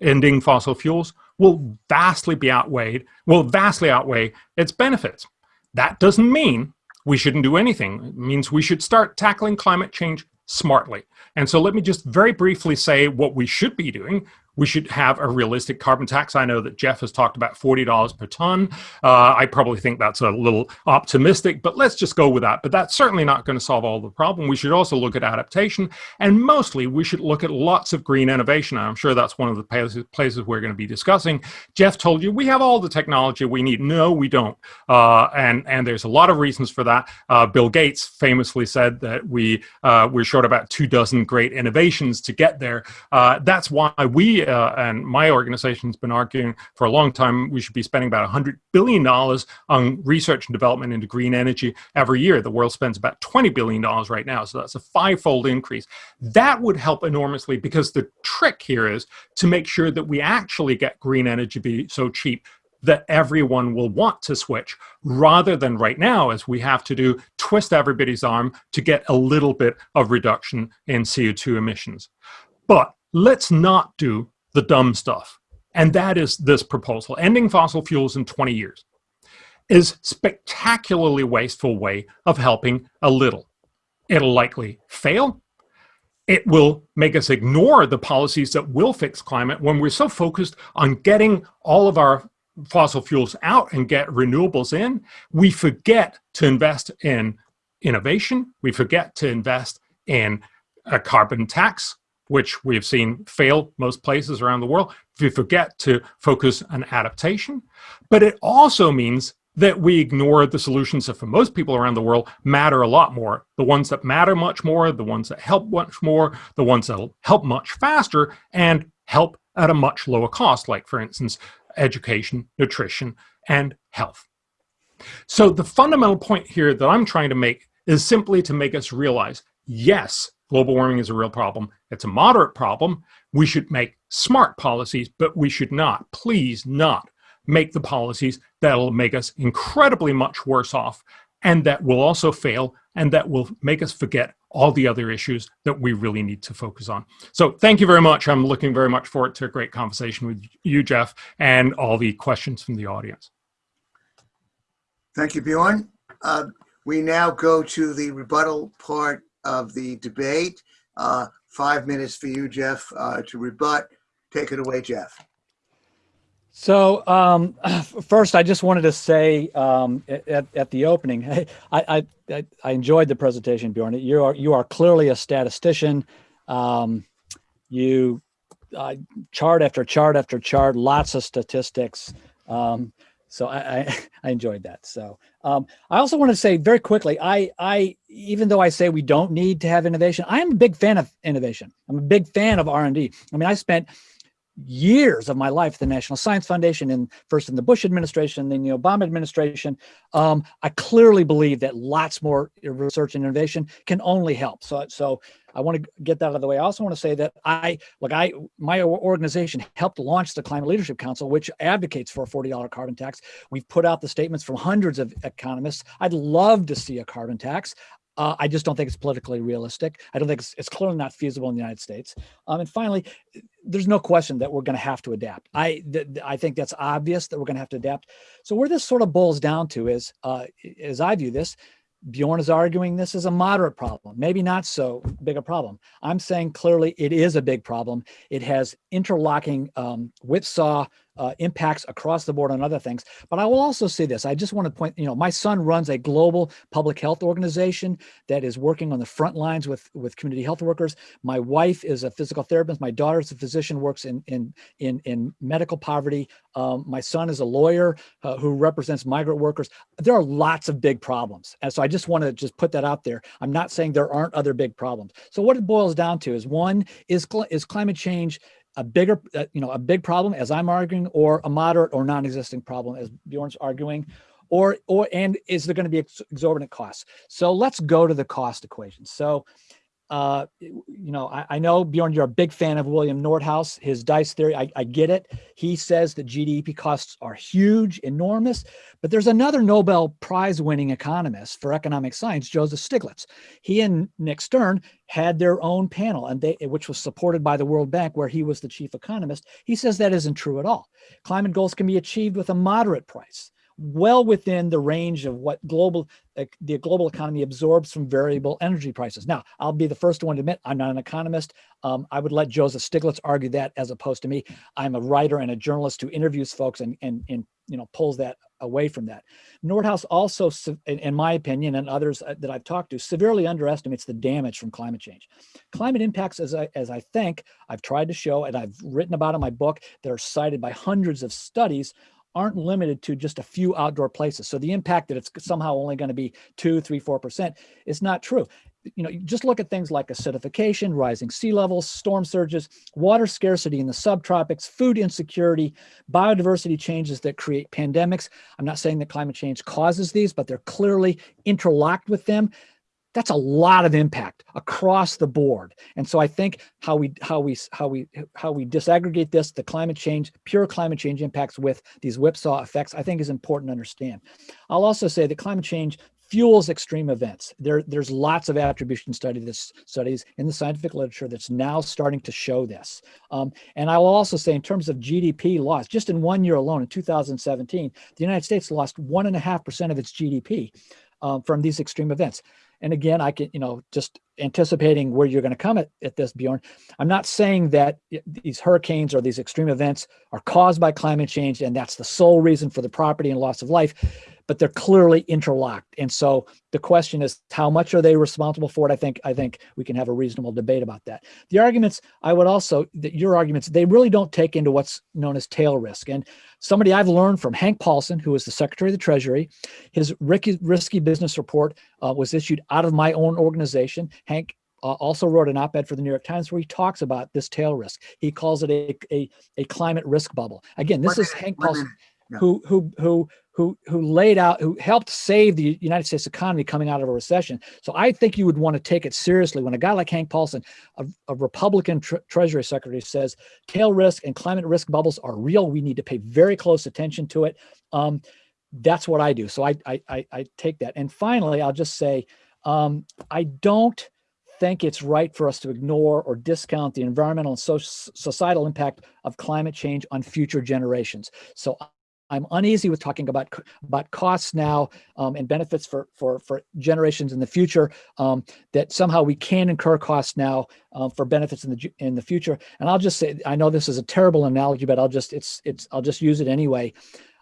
[SPEAKER 4] ending fossil fuels will vastly be outweighed, will vastly outweigh its benefits. That doesn't mean we shouldn't do anything. It means we should start tackling climate change smartly. And so let me just very briefly say what we should be doing. We should have a realistic carbon tax. I know that Jeff has talked about $40 per ton. Uh, I probably think that's a little optimistic, but let's just go with that. But that's certainly not going to solve all the problem. We should also look at adaptation, and mostly we should look at lots of green innovation. I'm sure that's one of the places, places we're going to be discussing. Jeff told you we have all the technology we need. No, we don't. Uh, and, and there's a lot of reasons for that. Uh, Bill Gates famously said that we, uh, we're short about two dozen great innovations to get there. Uh, that's why we uh, and my organization's been arguing for a long time we should be spending about $100 billion on research and development into green energy every year. The world spends about $20 billion right now, so that's a five-fold increase. That would help enormously because the trick here is to make sure that we actually get green energy be so cheap that everyone will want to switch rather than right now as we have to do twist everybody's arm to get a little bit of reduction in CO2 emissions. But let's not do the dumb stuff. And that is this proposal. Ending fossil fuels in 20 years is spectacularly wasteful way of helping a little. It'll likely fail. It will make us ignore the policies that will fix climate when we're so focused on getting all of our fossil fuels out and get renewables in, we forget to invest in innovation. We forget to invest in a carbon tax which we've seen fail most places around the world, if we forget to focus on adaptation. But it also means that we ignore the solutions that for most people around the world matter a lot more. The ones that matter much more, the ones that help much more, the ones that'll help much faster and help at a much lower cost, like for instance, education, nutrition, and health. So the fundamental point here that I'm trying to make is simply to make us realize, yes, global warming is a real problem. It's a moderate problem. We should make smart policies, but we should not, please not, make the policies that'll make us incredibly much worse off and that will also fail and that will make us forget all the other issues that we really need to focus on. So thank you very much. I'm looking very much forward to a great conversation with you, Jeff, and all the questions from the audience.
[SPEAKER 2] Thank you, Bjorn. Uh, we now go to the rebuttal part of the debate. Uh, five minutes for you, Jeff, uh, to rebut. Take it away, Jeff.
[SPEAKER 3] So um, first, I just wanted to say um, at, at the opening, I, I, I enjoyed the presentation, Bjorn. You are you are clearly a statistician. Um, you uh, chart after chart after chart, lots of statistics. Um, so I, I, I, enjoyed that. So um, I also want to say very quickly, I, I, even though I say we don't need to have innovation, I am a big fan of innovation. I'm a big fan of R&D. I mean, I spent years of my life at the National Science Foundation and first in the Bush administration, then the Obama administration. Um, I clearly believe that lots more research and innovation can only help. So, so I want to get that out of the way. I also want to say that I, like I, my organization helped launch the Climate Leadership Council, which advocates for a $40 carbon tax. We've put out the statements from hundreds of economists. I'd love to see a carbon tax. Uh, I just don't think it's politically realistic. I don't think it's, it's clearly not feasible in the United States. Um, and finally, there's no question that we're going to have to adapt. I I think that's obvious that we're going to have to adapt. So where this sort of boils down to is, uh, as I view this, Bjorn is arguing this is a moderate problem, maybe not so big a problem. I'm saying clearly it is a big problem. It has interlocking um, whipsaw uh, impacts across the board on other things. But I will also say this, I just want to point, you know, my son runs a global public health organization that is working on the front lines with, with community health workers. My wife is a physical therapist. My daughter is a physician, works in, in, in, in medical poverty. Um, my son is a lawyer uh, who represents migrant workers. There are lots of big problems. And so I just want to just put that out there. I'm not saying there aren't other big problems. So what it boils down to is one, is, is climate change a bigger, uh, you know, a big problem as I'm arguing, or a moderate or non-existing problem as Bjorn's arguing, or or and is there going to be exorbitant costs? So let's go to the cost equation. So uh, you know, I, I, know Bjorn, you're a big fan of William Nordhaus, his dice theory. I, I, get it. He says that GDP costs are huge, enormous, but there's another Nobel Prize winning economist for economic science, Joseph Stiglitz. He and Nick Stern had their own panel and they, which was supported by the World Bank where he was the chief economist. He says that isn't true at all. Climate goals can be achieved with a moderate price well within the range of what global the global economy absorbs from variable energy prices. Now, I'll be the first one to admit I'm not an economist. Um, I would let Joseph Stiglitz argue that as opposed to me. I'm a writer and a journalist who interviews folks and, and, and you know pulls that away from that. Nordhaus also, in my opinion, and others uh, that I've talked to, severely underestimates the damage from climate change. Climate impacts, as I, as I think I've tried to show and I've written about in my book that are cited by hundreds of studies, aren't limited to just a few outdoor places. So the impact that it's somehow only going to be two, three, four percent is not true you know, just look at things like acidification, rising sea levels, storm surges, water scarcity in the subtropics, food insecurity, biodiversity changes that create pandemics. I'm not saying that climate change causes these, but they're clearly interlocked with them. That's a lot of impact across the board. And so I think how we how we how we how we disaggregate this, the climate change, pure climate change impacts with these whipsaw effects, I think is important to understand. I'll also say that climate change fuels extreme events. There, there's lots of attribution study this, studies in the scientific literature that's now starting to show this. Um, and I will also say in terms of GDP loss, just in one year alone in 2017, the United States lost one and a half percent of its GDP um, from these extreme events. And again, I can, you know, just anticipating where you're going to come at, at this, Bjorn. I'm not saying that these hurricanes or these extreme events are caused by climate change and that's the sole reason for the property and loss of life but they're clearly interlocked. And so the question is, how much are they responsible for it? I think I think we can have a reasonable debate about that. The arguments, I would also, that your arguments, they really don't take into what's known as tail risk. And somebody I've learned from Hank Paulson, who is the Secretary of the Treasury, his risky business report uh, was issued out of my own organization. Hank uh, also wrote an op-ed for the New York Times where he talks about this tail risk. He calls it a, a, a climate risk bubble. Again, this is Hank Paulson who who who who who laid out who helped save the United States economy coming out of a recession. So I think you would want to take it seriously when a guy like Hank Paulson, a, a Republican tre Treasury Secretary, says tail risk and climate risk bubbles are real. We need to pay very close attention to it. Um, that's what I do. So I, I I I take that. And finally, I'll just say um, I don't think it's right for us to ignore or discount the environmental and social, societal impact of climate change on future generations. So I'm uneasy with talking about about costs now um, and benefits for for for generations in the future. Um, that somehow we can incur costs now um, for benefits in the in the future. And I'll just say, I know this is a terrible analogy, but I'll just it's it's I'll just use it anyway.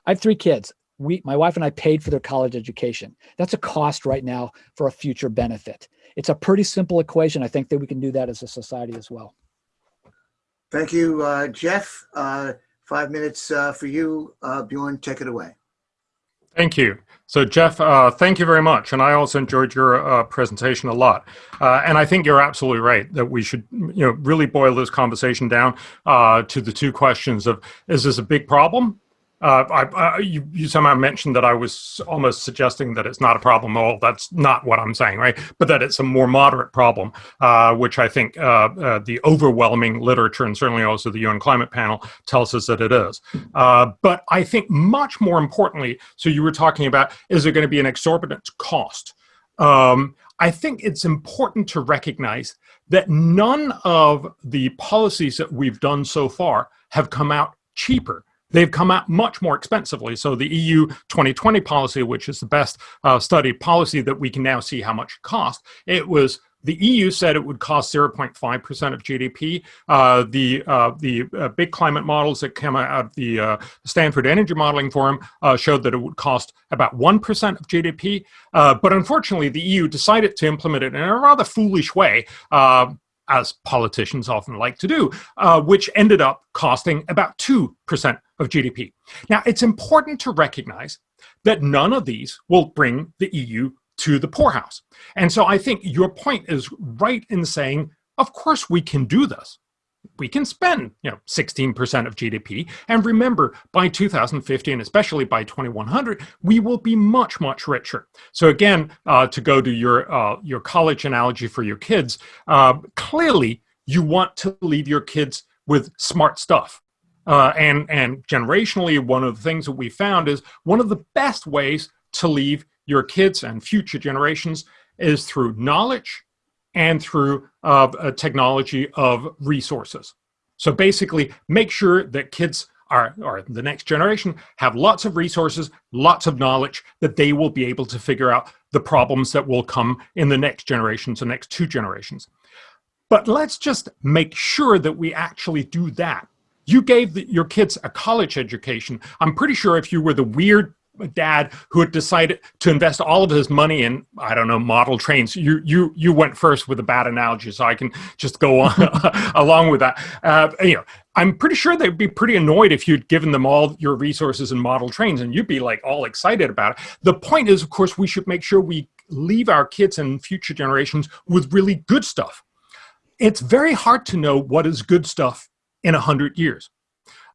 [SPEAKER 3] I have three kids. We, my wife and I paid for their college education. That's a cost right now for a future benefit. It's a pretty simple equation. I think that we can do that as a society as well.
[SPEAKER 2] Thank you, uh, Jeff. Uh, Five minutes uh, for you. Uh, Bjorn, take it away.
[SPEAKER 4] Thank you. So Jeff, uh, thank you very much. And I also enjoyed your uh, presentation a lot. Uh, and I think you're absolutely right that we should you know, really boil this conversation down uh, to the two questions of, is this a big problem? Uh, I, I, you, you, somehow mentioned that I was almost suggesting that it's not a problem at all. That's not what I'm saying, right? But that it's a more moderate problem, uh, which I think uh, uh the overwhelming literature and certainly also the UN Climate Panel tells us that it is. Uh, but I think much more importantly, so you were talking about, is there going to be an exorbitant cost? Um, I think it's important to recognize that none of the policies that we've done so far have come out cheaper they've come out much more expensively. So the EU 2020 policy, which is the best uh, studied policy that we can now see how much it cost, it was the EU said it would cost 0.5% of GDP. Uh, the uh, the uh, big climate models that came out of the uh, Stanford Energy Modeling Forum uh, showed that it would cost about 1% of GDP. Uh, but unfortunately, the EU decided to implement it in a rather foolish way as politicians often like to do, which ended up costing about 2% of GDP. Now, it's important to recognize that none of these will bring the EU to the poorhouse. And so I think your point is right in saying, of course we can do this we can spend you know 16% of GDP and remember by 2050 and especially by 2100 we will be much much richer so again uh, to go to your uh, your college analogy for your kids uh, clearly you want to leave your kids with smart stuff uh, and and generationally one of the things that we found is one of the best ways to leave your kids and future generations is through knowledge and through uh, a technology of resources. So basically, make sure that kids are, or the next generation have lots of resources, lots of knowledge that they will be able to figure out the problems that will come in the next generation, the next two generations. But let's just make sure that we actually do that. You gave the, your kids a college education. I'm pretty sure if you were the weird dad who had decided to invest all of his money in I don't know model trains. You you you went first with a bad analogy, so I can just go on along with that. Uh, you know, I'm pretty sure they'd be pretty annoyed if you'd given them all your resources and model trains, and you'd be like all excited about it. The point is, of course, we should make sure we leave our kids and future generations with really good stuff. It's very hard to know what is good stuff in a hundred years.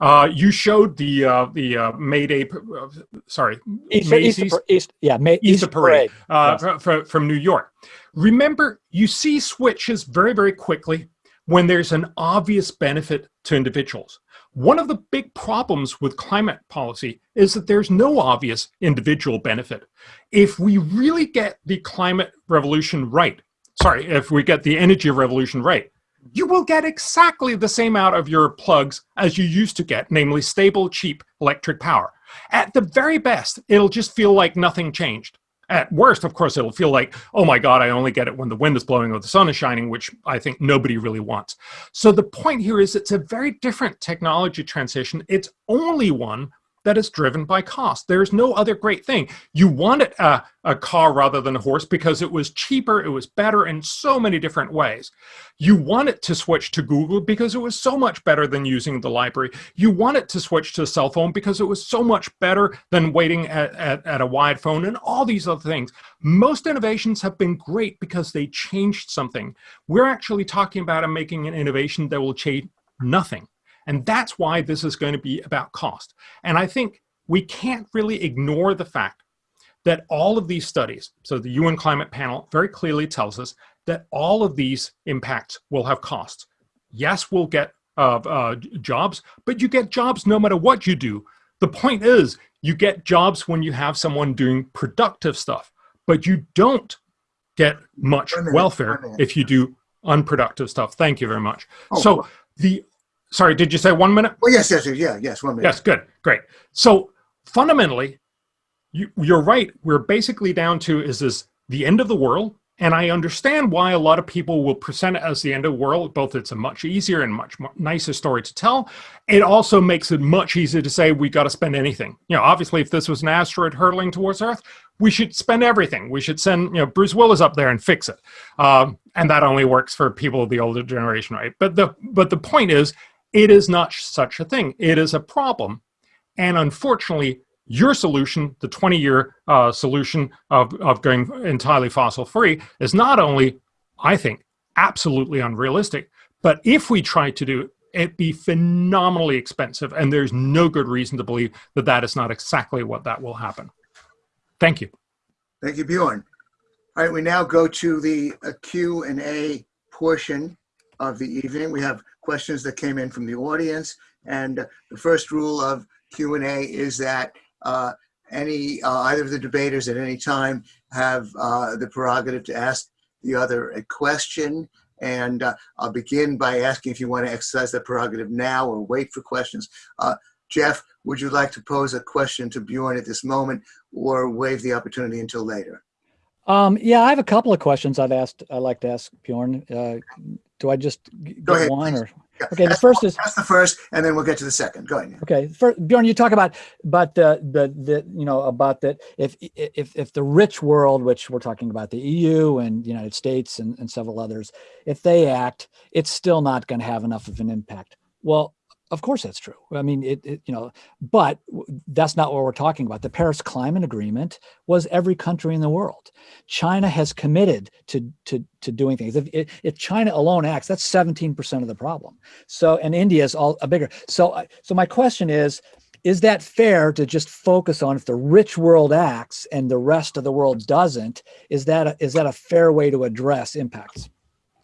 [SPEAKER 4] Uh, you showed the uh, the uh, May Day, uh, sorry,
[SPEAKER 3] Easter, Easter, Easter, yeah, May,
[SPEAKER 4] Easter, Easter Parade, parade. Uh, yes. from, from New York. Remember, you see switches very, very quickly when there's an obvious benefit to individuals. One of the big problems with climate policy is that there's no obvious individual benefit. If we really get the climate revolution right, sorry, if we get the energy revolution right, you will get exactly the same out of your plugs as you used to get, namely stable, cheap electric power. At the very best, it'll just feel like nothing changed. At worst, of course, it'll feel like, oh my God, I only get it when the wind is blowing or the sun is shining, which I think nobody really wants. So the point here is it's a very different technology transition. It's only one that is driven by cost. There's no other great thing. You wanted a, a car rather than a horse because it was cheaper, it was better in so many different ways. You wanted to switch to Google because it was so much better than using the library. You wanted to switch to a cell phone because it was so much better than waiting at, at, at a wide phone and all these other things. Most innovations have been great because they changed something. We're actually talking about making an innovation that will change nothing. And that's why this is going to be about cost. And I think we can't really ignore the fact that all of these studies, so the UN Climate Panel very clearly tells us that all of these impacts will have costs. Yes, we'll get uh, uh, jobs, but you get jobs no matter what you do. The point is, you get jobs when you have someone doing productive stuff, but you don't get much welfare if you do unproductive stuff. Thank you very much. Oh, so the sorry, did you say one minute?
[SPEAKER 2] Well, yes, yes, yeah, yes, one minute.
[SPEAKER 4] Yes, good, great. So fundamentally, you, you're right. We're basically down to is this the end of the world? And I understand why a lot of people will present it as the end of the world. Both it's a much easier and much nicer story to tell. It also makes it much easier to say we got to spend anything. You know, obviously, if this was an asteroid hurtling towards Earth, we should spend everything. We should send, you know, Bruce Willis up there and fix it. Um, and that only works for people of the older generation, right? But the but the point is, it is not such a thing. It is a problem. And unfortunately, your solution, the 20-year uh, solution of, of going entirely fossil-free, is not only, I think, absolutely unrealistic, but if we try to do it, it'd be phenomenally expensive, and there's no good reason to believe that that is not exactly what that will happen. Thank you.
[SPEAKER 2] Thank you, Bjorn. All right, we now go to the uh, Q&A portion of the evening. We have questions that came in from the audience. And the first rule of Q&A is that uh, any uh, either of the debaters at any time have uh, the prerogative to ask the other a question. And uh, I'll begin by asking if you want to exercise that prerogative now or wait for questions. Uh, Jeff, would you like to pose a question to Bjorn at this moment or waive the opportunity until later?
[SPEAKER 3] Um, yeah, I have a couple of questions I'd asked. I'd like to ask Bjorn. Uh, do I just
[SPEAKER 2] Go ahead,
[SPEAKER 3] one
[SPEAKER 2] please.
[SPEAKER 3] or? Okay, the first is
[SPEAKER 2] that's the first, and then we'll get to the second. Go ahead.
[SPEAKER 3] Okay, first, Bjorn, you talk about but the the the you know about that if if if the rich world, which we're talking about the EU and the United States and, and several others, if they act, it's still not going to have enough of an impact. Well, of course that's true. I mean, it, it, you know, but that's not what we're talking about. The Paris Climate Agreement was every country in the world. China has committed to to to doing things. If, if China alone acts, that's 17% of the problem. So, and India is all a bigger. So, uh, so my question is, is that fair to just focus on if the rich world acts and the rest of the world doesn't? Is that a, is that a fair way to address impacts?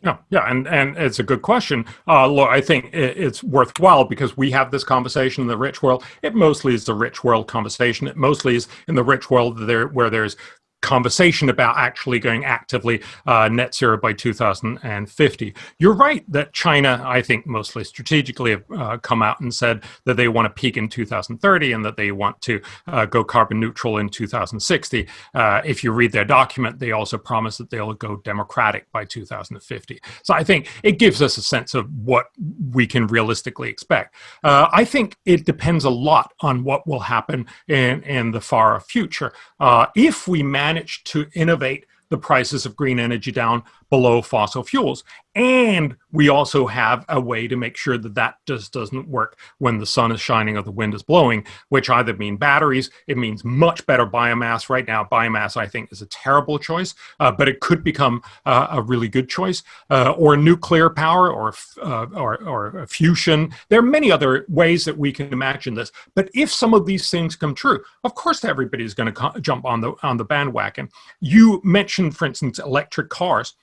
[SPEAKER 4] Yeah, yeah, and and it's a good question. Uh, look, I think it, it's worthwhile because we have this conversation in the rich world. It mostly is the rich world conversation. It mostly is in the rich world there where there's conversation about actually going actively uh, net zero by 2050. You're right that China, I think mostly strategically, have uh, come out and said that they want to peak in 2030 and that they want to uh, go carbon neutral in 2060. Uh, if you read their document, they also promise that they'll go democratic by 2050. So I think it gives us a sense of what we can realistically expect. Uh, I think it depends a lot on what will happen in, in the far future. Uh, if we manage managed to innovate the prices of green energy down below fossil fuels. And we also have a way to make sure that that just doesn't work when the sun is shining or the wind is blowing, which either mean batteries, it means much better biomass. Right now, biomass, I think, is a terrible choice, uh, but it could become uh, a really good choice, uh, or nuclear power, or, uh, or, or fusion. There are many other ways that we can imagine this. But if some of these things come true, of course, everybody's going to jump on the, on the bandwagon. You mentioned, for instance, electric cars.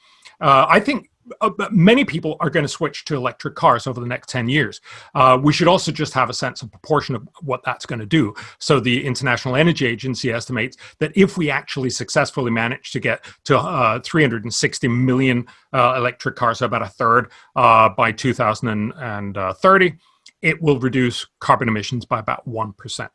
[SPEAKER 4] Uh, I think uh, many people are going to switch to electric cars over the next 10 years. Uh, we should also just have a sense of proportion of what that's going to do. So the International Energy Agency estimates that if we actually successfully manage to get to uh, 360 million uh, electric cars, so about a third uh, by 2030, it will reduce carbon emissions by about 1%.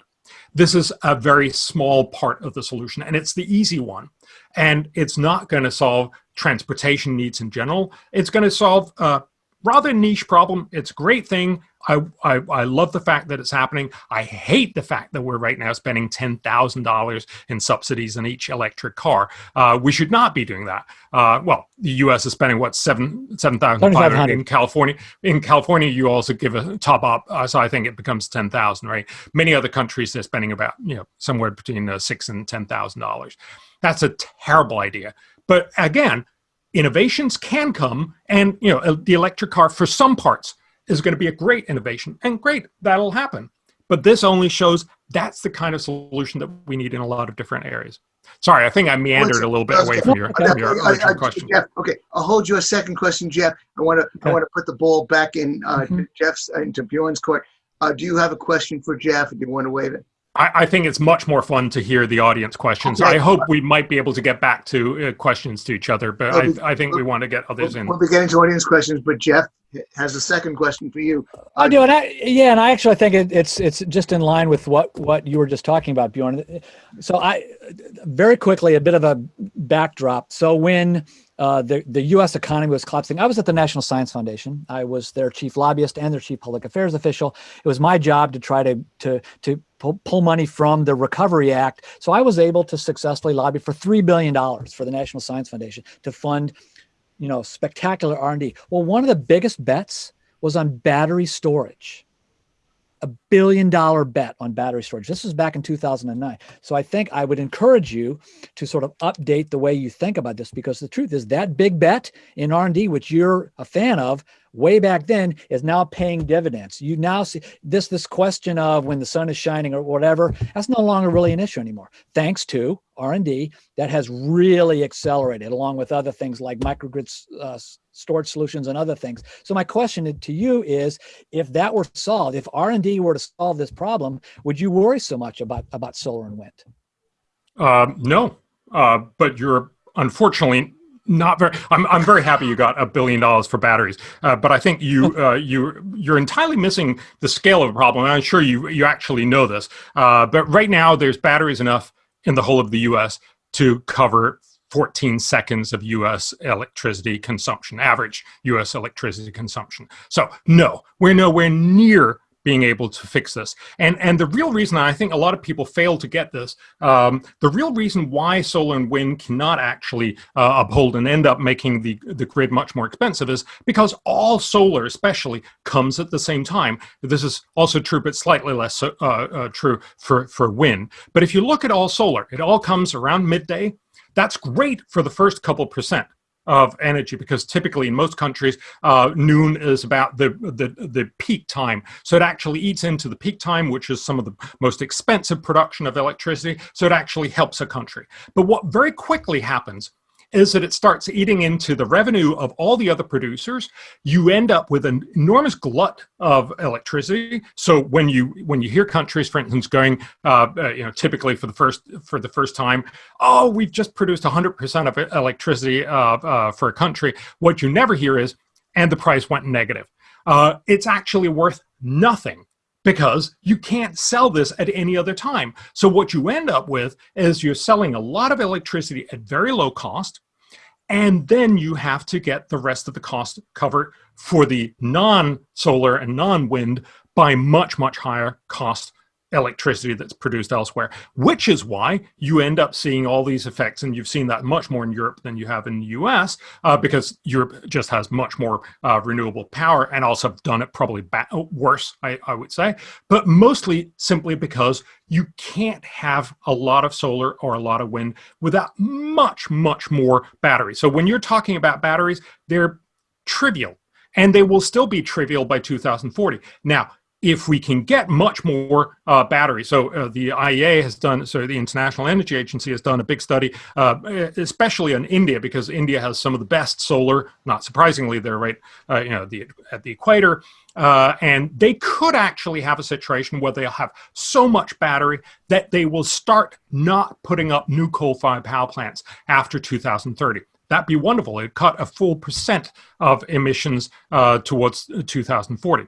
[SPEAKER 4] This is a very small part of the solution, and it's the easy one. And it's not going to solve transportation needs in general. It's going to solve a rather niche problem. It's a great thing. I, I, I, love the fact that it's happening. I hate the fact that we're right now spending $10,000 in subsidies on each electric car. Uh, we should not be doing that. Uh, well, the U.S. is spending what seven seven thousand five hundred in California. In California, you also give a top up, uh, so I think it becomes ten thousand. Right? Many other countries they're spending about you know somewhere between uh, six and ten thousand dollars. That's a terrible idea. But again, innovations can come, and you know the electric car for some parts is going to be a great innovation, and great that'll happen. But this only shows that's the kind of solution that we need in a lot of different areas. Sorry, I think I meandered a little bit away from your, from your original I, I, question.
[SPEAKER 2] Jeff, okay, I'll hold you a second question, Jeff. I want to okay. I want to put the ball back in uh, mm -hmm. Jeff's into Bjorn's court. Uh, do you have a question for Jeff? Do you want to waive it?
[SPEAKER 4] I, I, think it's much more fun to hear the audience questions. Okay. I hope we might be able to get back to uh, questions to each other, but I, I, think we want to get others in.
[SPEAKER 2] We'll be getting to audience questions, but Jeff has a second question for you.
[SPEAKER 3] I do, and I yeah, and I actually think it, it's it's just in line with what what you were just talking about, Bjorn. So I very quickly a bit of a backdrop. So when uh, the, the U.S. economy was collapsing. I was at the National Science Foundation. I was their chief lobbyist and their chief public affairs official. It was my job to try to, to, to pull, money from the Recovery Act. So I was able to successfully lobby for $3 billion for the National Science Foundation to fund you know, spectacular R&D. Well, one of the biggest bets was on battery storage a billion dollar bet on battery storage. This was back in 2009. So I think I would encourage you to sort of update the way you think about this because the truth is that big bet in R&D, which you're a fan of, way back then is now paying dividends. You now see this this question of when the sun is shining or whatever, that's no longer really an issue anymore. Thanks to R&D that has really accelerated along with other things like microgrid uh, storage solutions and other things. So my question to you is, if that were solved, if R&D were to solve this problem, would you worry so much about, about solar and wind?
[SPEAKER 4] Uh, no, uh, but you're unfortunately not very I'm, I'm very happy you got a billion dollars for batteries. Uh, but i think you uh, you you're entirely missing the scale of the problem and i'm sure you you actually know this. Uh, but right now there's batteries enough in the whole of the us to cover 14 seconds of US electricity consumption, average US electricity consumption. So no, we're nowhere near being able to fix this. And, and the real reason I think a lot of people fail to get this, um, the real reason why solar and wind cannot actually uh, uphold and end up making the, the grid much more expensive is because all solar especially comes at the same time. This is also true, but slightly less uh, uh, true for, for wind. But if you look at all solar, it all comes around midday. That's great for the first couple percent of energy because typically in most countries uh, noon is about the, the the peak time. So it actually eats into the peak time which is some of the most expensive production of electricity. So it actually helps a country. But what very quickly happens is that it starts eating into the revenue of all the other producers. You end up with an enormous glut of electricity. So when you when you hear countries, for instance, going, uh, uh, you know, typically for the first for the first time, oh, we've just produced 100% of electricity uh, uh, for a country. What you never hear is, and the price went negative. Uh, it's actually worth nothing because you can't sell this at any other time. So what you end up with is you're selling a lot of electricity at very low cost, and then you have to get the rest of the cost covered for the non-solar and non-wind by much, much higher cost electricity that's produced elsewhere, which is why you end up seeing all these effects. And you've seen that much more in Europe than you have in the US, uh, because Europe just has much more uh, renewable power and also done it probably worse, I, I would say, but mostly simply because you can't have a lot of solar or a lot of wind without much, much more batteries. So when you're talking about batteries, they're trivial and they will still be trivial by 2040. Now, if we can get much more uh, battery. So uh, the IEA has done, so the International Energy Agency has done a big study, uh, especially in India, because India has some of the best solar. Not surprisingly, they're right, uh, you know, the, at the equator, uh, and they could actually have a situation where they'll have so much battery that they will start not putting up new coal-fired power plants after 2030 that'd be wonderful. It cut a full percent of emissions uh, towards 2040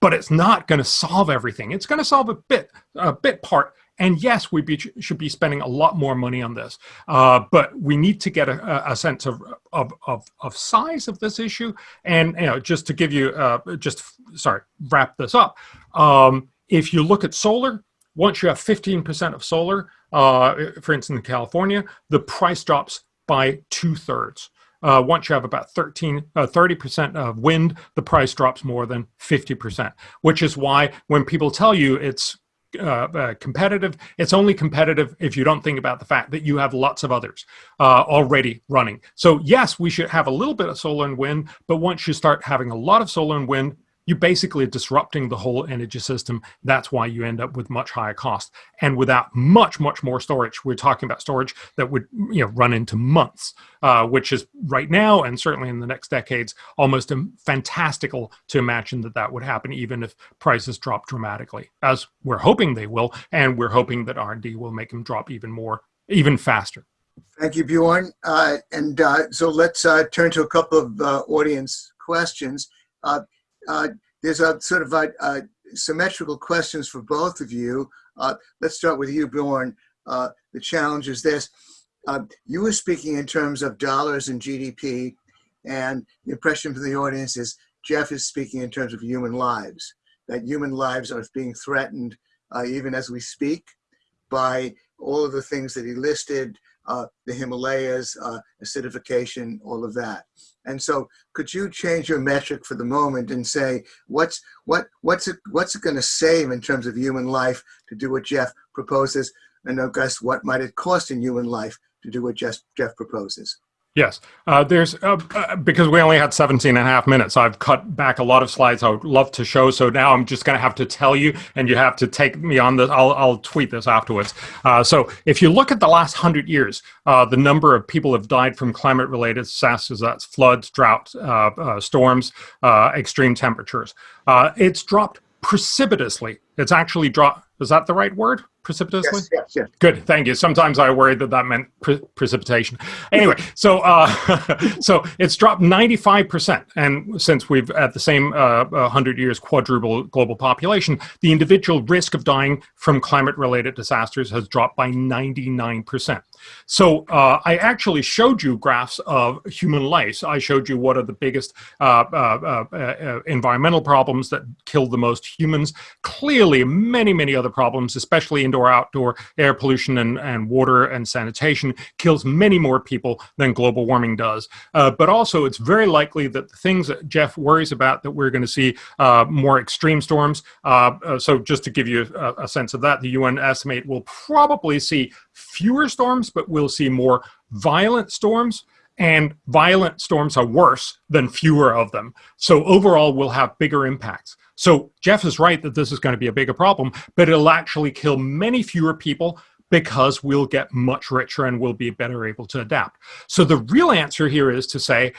[SPEAKER 4] but it's not going to solve everything. It's going to solve a bit, a bit part. And yes, we be, should be spending a lot more money on this, uh, but we need to get a, a sense of, of, of, of, size of this issue. And you know, just to give you, uh, just sorry, wrap this up. Um, if you look at solar, once you have 15% of solar, uh, for instance, in California, the price drops by two thirds. Uh, once you have about 13, uh, 30% of wind, the price drops more than 50%, which is why when people tell you it's uh, uh, competitive, it's only competitive if you don't think about the fact that you have lots of others uh, already running. So yes, we should have a little bit of solar and wind, but once you start having a lot of solar and wind, you basically disrupting the whole energy system. That's why you end up with much higher cost. And without much, much more storage, we're talking about storage that would you know run into months, uh, which is right now and certainly in the next decades almost fantastical to imagine that that would happen even if prices drop dramatically, as we're hoping they will, and we're hoping that R&D will make them drop even more, even faster.
[SPEAKER 2] Thank you, Bjorn. Uh, and uh, so let's uh, turn to a couple of uh, audience questions. Uh, there's a sort of a, a symmetrical questions for both of you. Uh, let's start with you, Bjorn. Uh, the challenge is this. Uh, you were speaking in terms of dollars and GDP, and the impression from the audience is Jeff is speaking in terms of human lives, that human lives are being threatened uh, even as we speak by all of the things that he listed, uh, the Himalayas, uh, acidification, all of that. And so could you change your metric for the moment and say, what's, what, what's it, what's it gonna save in terms of human life to do what Jeff proposes? And guess what might it cost in human life to do what Jeff, Jeff proposes?
[SPEAKER 4] Yes, uh, there's uh, uh, because we only had 17 and a half minutes. I've cut back a lot of slides I would love to show. So now I'm just going to have to tell you, and you have to take me on this. I'll, I'll tweet this afterwards. Uh, so if you look at the last hundred years, uh, the number of people have died from climate-related disasters, that's floods, drought, uh, storms, extreme temperatures. it's dropped precipitously. It's actually dropped. Is that the right word? precipitously?
[SPEAKER 2] Yes, yes, yes.
[SPEAKER 4] Good, thank you. Sometimes I worried that that meant pre precipitation. Anyway, so uh, so it's dropped 95%. And since we've at the same uh, 100 years quadruple global population, the individual risk of dying from climate-related disasters has dropped by 99%. So uh, I actually showed you graphs of human life. I showed you what are the biggest uh, uh, uh, uh, environmental problems that kill the most humans. Clearly, many, many other problems, especially indoor, outdoor air pollution and, and water and sanitation, kills many more people than global warming does. Uh, but also, it's very likely that the things that Jeff worries about that we're going to see uh, more extreme storms. Uh, uh, so just to give you a, a sense of that, the UN estimate will probably see fewer storms, but we'll see more violent storms and violent storms are worse than fewer of them. So overall, we'll have bigger impacts. So Jeff is right that this is going to be a bigger problem, but it'll actually kill many fewer people, because we'll get much richer and we'll be better able to adapt. So the real answer here is to say,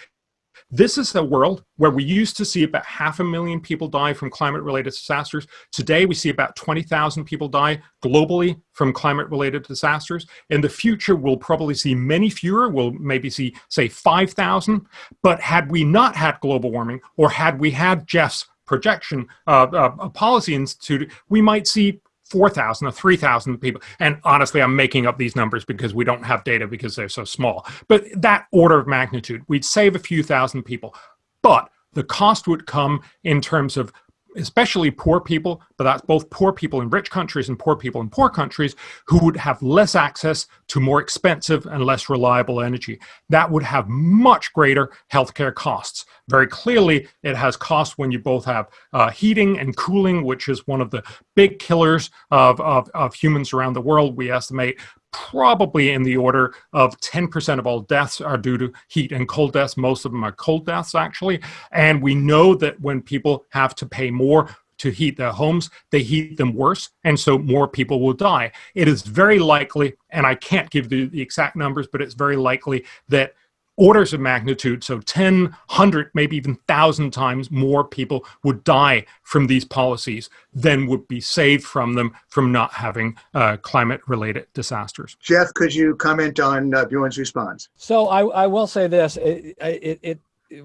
[SPEAKER 4] this is the world where we used to see about half a million people die from climate-related disasters. Today, we see about 20,000 people die globally from climate-related disasters. In the future, we'll probably see many fewer. We'll maybe see, say, 5,000. But had we not had global warming, or had we had Jeff's projection uh, uh, policy institute, we might see 4,000 or 3,000 people. And honestly, I'm making up these numbers because we don't have data because they're so small. But that order of magnitude, we'd save a few thousand people. But the cost would come in terms of especially poor people, but that's both poor people in rich countries and poor people in poor countries who would have less access to more expensive and less reliable energy. That would have much greater healthcare costs. Very clearly, it has costs when you both have uh, heating and cooling, which is one of the big killers of, of, of humans around the world. We estimate probably in the order of 10% of all deaths are due to heat and cold deaths. Most of them are cold deaths, actually. And we know that when people have to pay more to heat their homes, they heat them worse, and so more people will die. It is very likely, and I can't give the, the exact numbers, but it's very likely that orders of magnitude, so 10, 100, maybe even 1,000 times more people would die from these policies than would be saved from them from not having uh, climate-related disasters.
[SPEAKER 2] Jeff, could you comment on uh, Bjorn's response?
[SPEAKER 3] So I, I will say this, it, it, it, it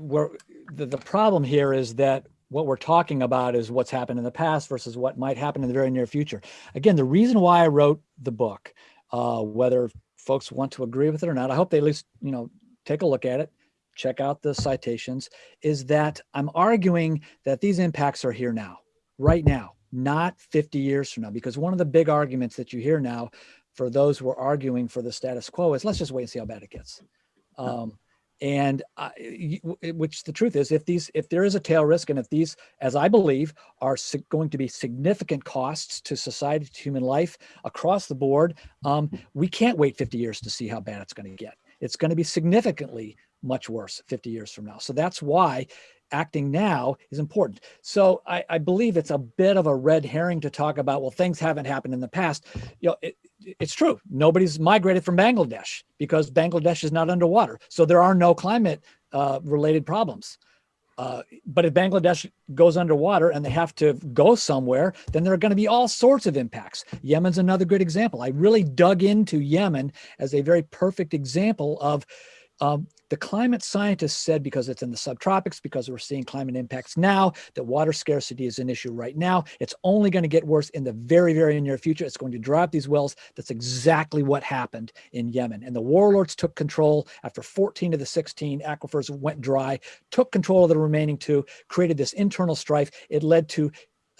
[SPEAKER 3] the, the problem here is that what we're talking about is what's happened in the past versus what might happen in the very near future. Again, the reason why I wrote the book, uh, whether folks want to agree with it or not, I hope they at least, you know, take a look at it, check out the citations, is that I'm arguing that these impacts are here now, right now, not 50 years from now. Because one of the big arguments that you hear now for those who are arguing for the status quo is let's just wait and see how bad it gets. Um, and uh, which the truth is if these if there is a tail risk and if these as i believe are going to be significant costs to society to human life across the board um, we can't wait 50 years to see how bad it's going to get it's going to be significantly much worse 50 years from now. So that's why acting now is important. So I, I, believe it's a bit of a red herring to talk about, well, things haven't happened in the past. You know, it, it's true. Nobody's migrated from Bangladesh because Bangladesh is not underwater. So there are no climate uh, related problems. Uh, but if Bangladesh goes underwater and they have to go somewhere, then there are going to be all sorts of impacts. Yemen's another good example. I really dug into Yemen as a very perfect example of um, the climate scientists said because it's in the subtropics, because we're seeing climate impacts now, that water scarcity is an issue right now. It's only going to get worse in the very, very near future. It's going to dry up these wells. That's exactly what happened in Yemen. And the warlords took control after 14 of the 16 aquifers went dry, took control of the remaining two, created this internal strife. It led to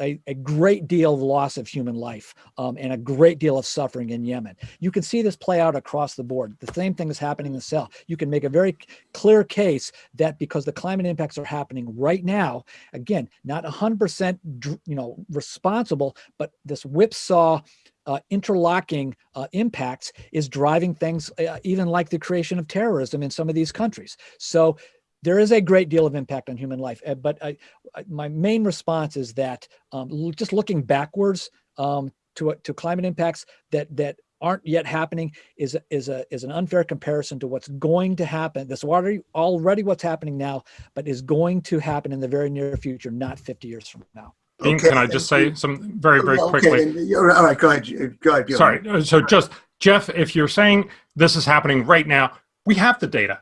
[SPEAKER 3] a, a, great deal of loss of human life um, and a great deal of suffering in Yemen. You can see this play out across the board. The same thing is happening in the South. You can make a very clear case that because the climate impacts are happening right now, again, not 100% you know responsible, but this whipsaw uh, interlocking uh, impacts is driving things uh, even like the creation of terrorism in some of these countries. So there is a great deal of impact on human life. Eh, but I, I, my main response is that um, just looking backwards um, to, to climate impacts that, that aren't yet happening is, is, a, is an unfair comparison to what's going to happen. This already, already what's happening now, but is going to happen in the very near future, not 50 years from now.
[SPEAKER 4] Dean, okay, can I just say some very, very okay. quickly?
[SPEAKER 2] All right, go ahead. Go ahead.
[SPEAKER 4] Sorry. Uh, so just, Jeff, if you're saying this is happening right now, we have the data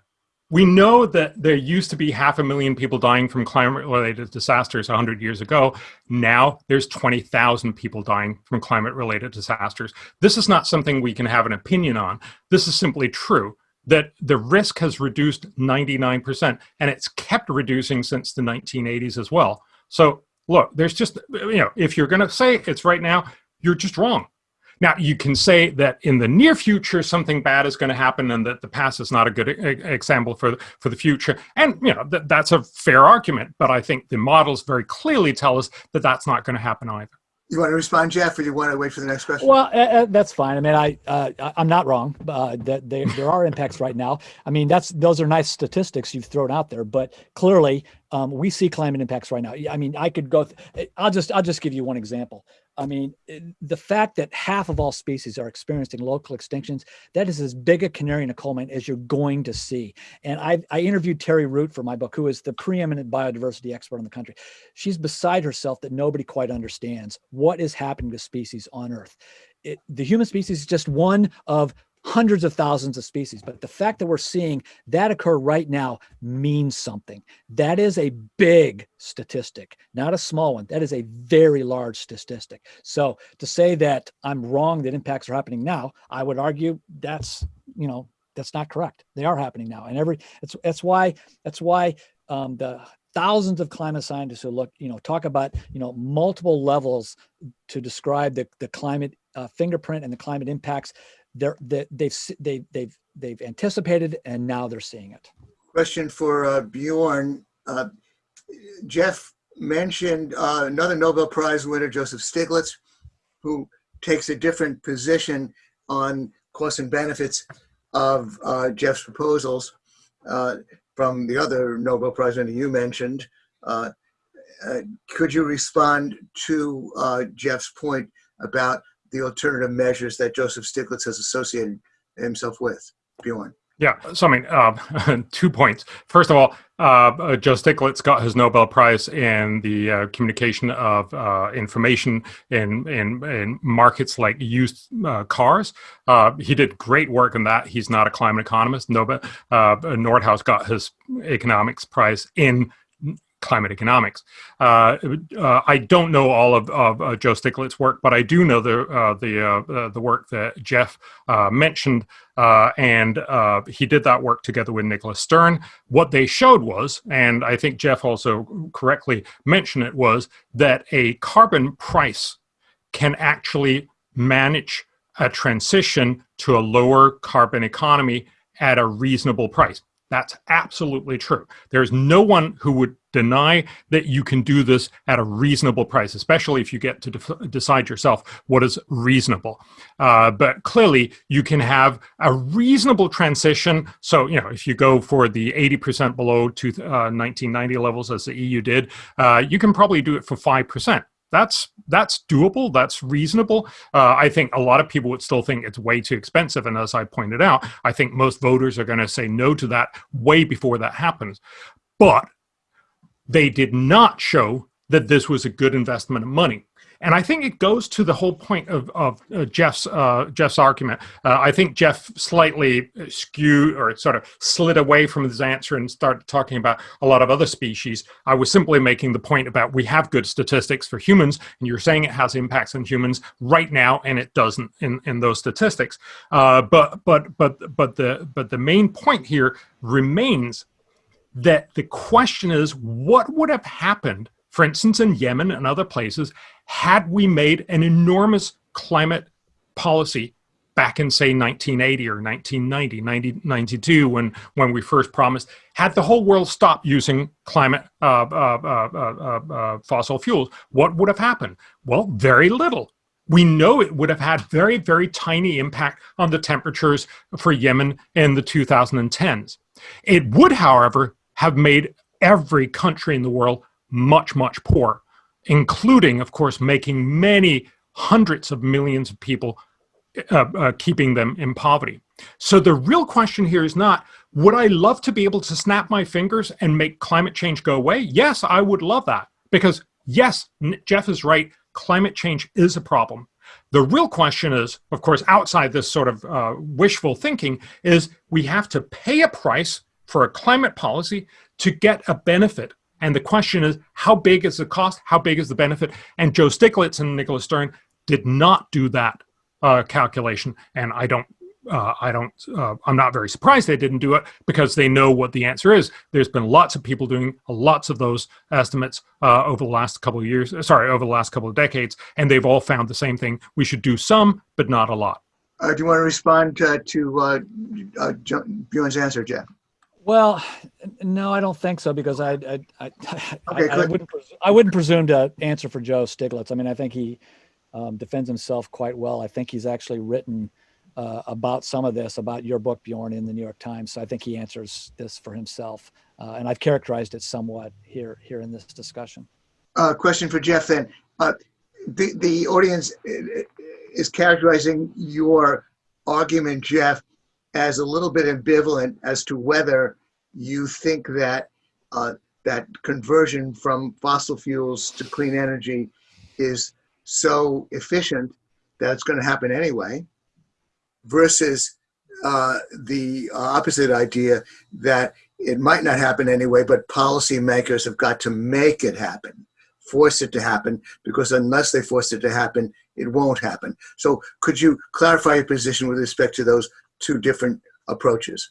[SPEAKER 4] we know that there used to be half a million people dying from climate-related disasters 100 years ago. Now there's 20,000 people dying from climate-related disasters. This is not something we can have an opinion on. This is simply true that the risk has reduced 99% and it's kept reducing since the 1980s as well. So look, there's just, you know, if you're gonna say it's right now, you're just wrong. Now, you can say that in the near future, something bad is going to happen and that the past is not a good example for, for the future. And, you know, th that's a fair argument, but I think the models very clearly tell us that that's not going to happen either.
[SPEAKER 2] You want to respond, Jeff, or you want to wait for the next question?
[SPEAKER 3] Well, uh, uh that's fine. I mean, I uh, I'm not wrong. Uh, that they, there are impacts right now. I mean, that's those are nice statistics you've thrown out there, but clearly um, we see climate impacts right now. I mean, I could go. I'll just I'll just give you one example. I mean, the fact that half of all species are experiencing local extinctions, that is as big a canary in a coal mine as you're going to see. And I, I interviewed Terry Root for my book, who is the preeminent biodiversity expert in the country. She's beside herself that nobody quite understands what is happening to species on Earth. It, the human species is just one of hundreds of thousands of species. But the fact that we're seeing that occur right now means something. That is a big statistic, not a small one. That is a very large statistic. So to say that I'm wrong that impacts are happening now, I would argue that's, you know, that's not correct. They are happening now. And every, that's, that's why, that's why um, the thousands of climate scientists who look, you know, talk about, you know, multiple levels to describe the, the climate uh, fingerprint and the climate impacts they're, they, they've, they've, they've, they've anticipated and now they're seeing it.
[SPEAKER 2] Question for uh, Bjorn. Uh, Jeff mentioned uh, another Nobel Prize winner, Joseph Stiglitz, who takes a different position on costs and benefits of uh, Jeff's proposals uh, from the other Nobel Prize winner you mentioned. Uh, could you respond to Jeff's point about the alternative measures that Joseph Stiglitz has associated himself with. Bjorn.
[SPEAKER 4] Yeah, so I mean, uh, two points. First of all, uh, uh, Joe Stiglitz got his Nobel Prize in the uh, communication of uh, information in, in, in markets like used uh, cars. he did great work in that. He's not a climate economist. Nobel Nordhaus got his economics prize in climate economics. Uh, uh, I don't know all of, of uh, Joe Stiglitz's work, but I do know the uh, the uh, the work that Jeff uh, mentioned, and he did that work together with Nicholas Stern. What they showed was, and I think Jeff also correctly mentioned it, was that a carbon price can actually manage a transition to a lower carbon economy at a reasonable price. That's absolutely true. There's no one who would deny that you can do this at a reasonable price, especially if you get to de decide yourself what is reasonable. Uh, but clearly, you can have a reasonable transition. So, you know, if you go for the 80% below to, uh, 1990 levels as the EU did, uh, you can probably do it for 5% that's that's doable. That's reasonable. Uh, i think a lot of people would still think it's way too expensive. And as i pointed out i think most voters are going to say no to that way before that happens. But they did not show that this was a good investment of money and I think it goes to the whole point of, of uh, Jeff's uh, Jeff's argument. Uh, I think Jeff slightly skewed or sort of slid away from his answer and started talking about a lot of other species. I was simply making the point about we have good statistics for humans, and you're saying it has impacts on humans right now, and it doesn't in, in those statistics. Uh, but but but but the but the main point here remains that the question is what would have happened for instance, in Yemen and other places, had we made an enormous climate policy back in say 1980 or 1990 1992 when when we first promised had the whole world stopped using climate uh, uh, uh, uh, fossil fuels what would have happened? Well very little. We know it would have had very very tiny impact on the temperatures for yemen in the 2010s it would however have made every country in the world much much poorer including, of course, making many hundreds of millions of people, uh, uh, keeping them in poverty. So the real question here is not, would I love to be able to snap my fingers and make climate change go away? Yes, I would love that. Because yes, Jeff is right, climate change is a problem. The real question is, of course, outside this sort of uh, wishful thinking, is we have to pay a price for a climate policy to get a benefit and the question is, how big is the cost? How big is the benefit? And Joe Stiglitz and Nicholas Stern did not do that uh, calculation. And I don't, uh, I don't, uh, I'm not very surprised they didn't do it because they know what the answer is. There's been lots of people doing lots of those estimates uh, over the last couple of years, sorry, over the last couple of decades, and they've all found the same thing. We should do some, but not a lot.
[SPEAKER 2] Uh, do you want to respond to, to uh, Bjorn's answer, Jeff?
[SPEAKER 3] Well, no, I don't think so because I I I, okay, I, I wouldn't I wouldn't presume to answer for Joe Stiglitz. I mean, I think he um, defends himself quite well. I think he's actually written uh, about some of this about your book, Bjorn, in the New York Times. So I think he answers this for himself, uh, and I've characterized it somewhat here here in this discussion.
[SPEAKER 2] Uh, question for Jeff then. Uh, the, the audience is characterizing your argument, Jeff, as a little bit ambivalent as to whether you think that uh, that conversion from fossil fuels to clean energy is so efficient that it's going to happen anyway, versus uh, the opposite idea that it might not happen anyway, but policymakers have got to make it happen, force it to happen, because unless they force it to happen, it won't happen. So, could you clarify your position with respect to those two different approaches?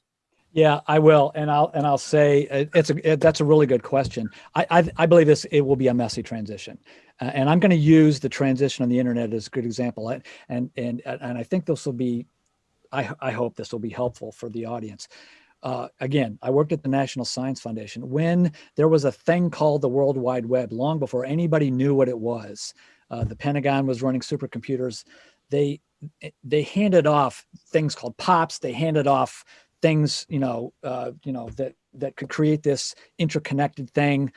[SPEAKER 3] Yeah, I will, and I'll and I'll say uh, it's a it, that's a really good question. I, I, I believe this it will be a messy transition, uh, and I'm going to use the transition on the internet as a good example. And and and and I think this will be, I I hope this will be helpful for the audience. Uh, again, I worked at the National Science Foundation when there was a thing called the World Wide Web, long before anybody knew what it was. Uh, the Pentagon was running supercomputers. They they handed off things called pops. They handed off things, you know, uh, you know that that could create this interconnected thing.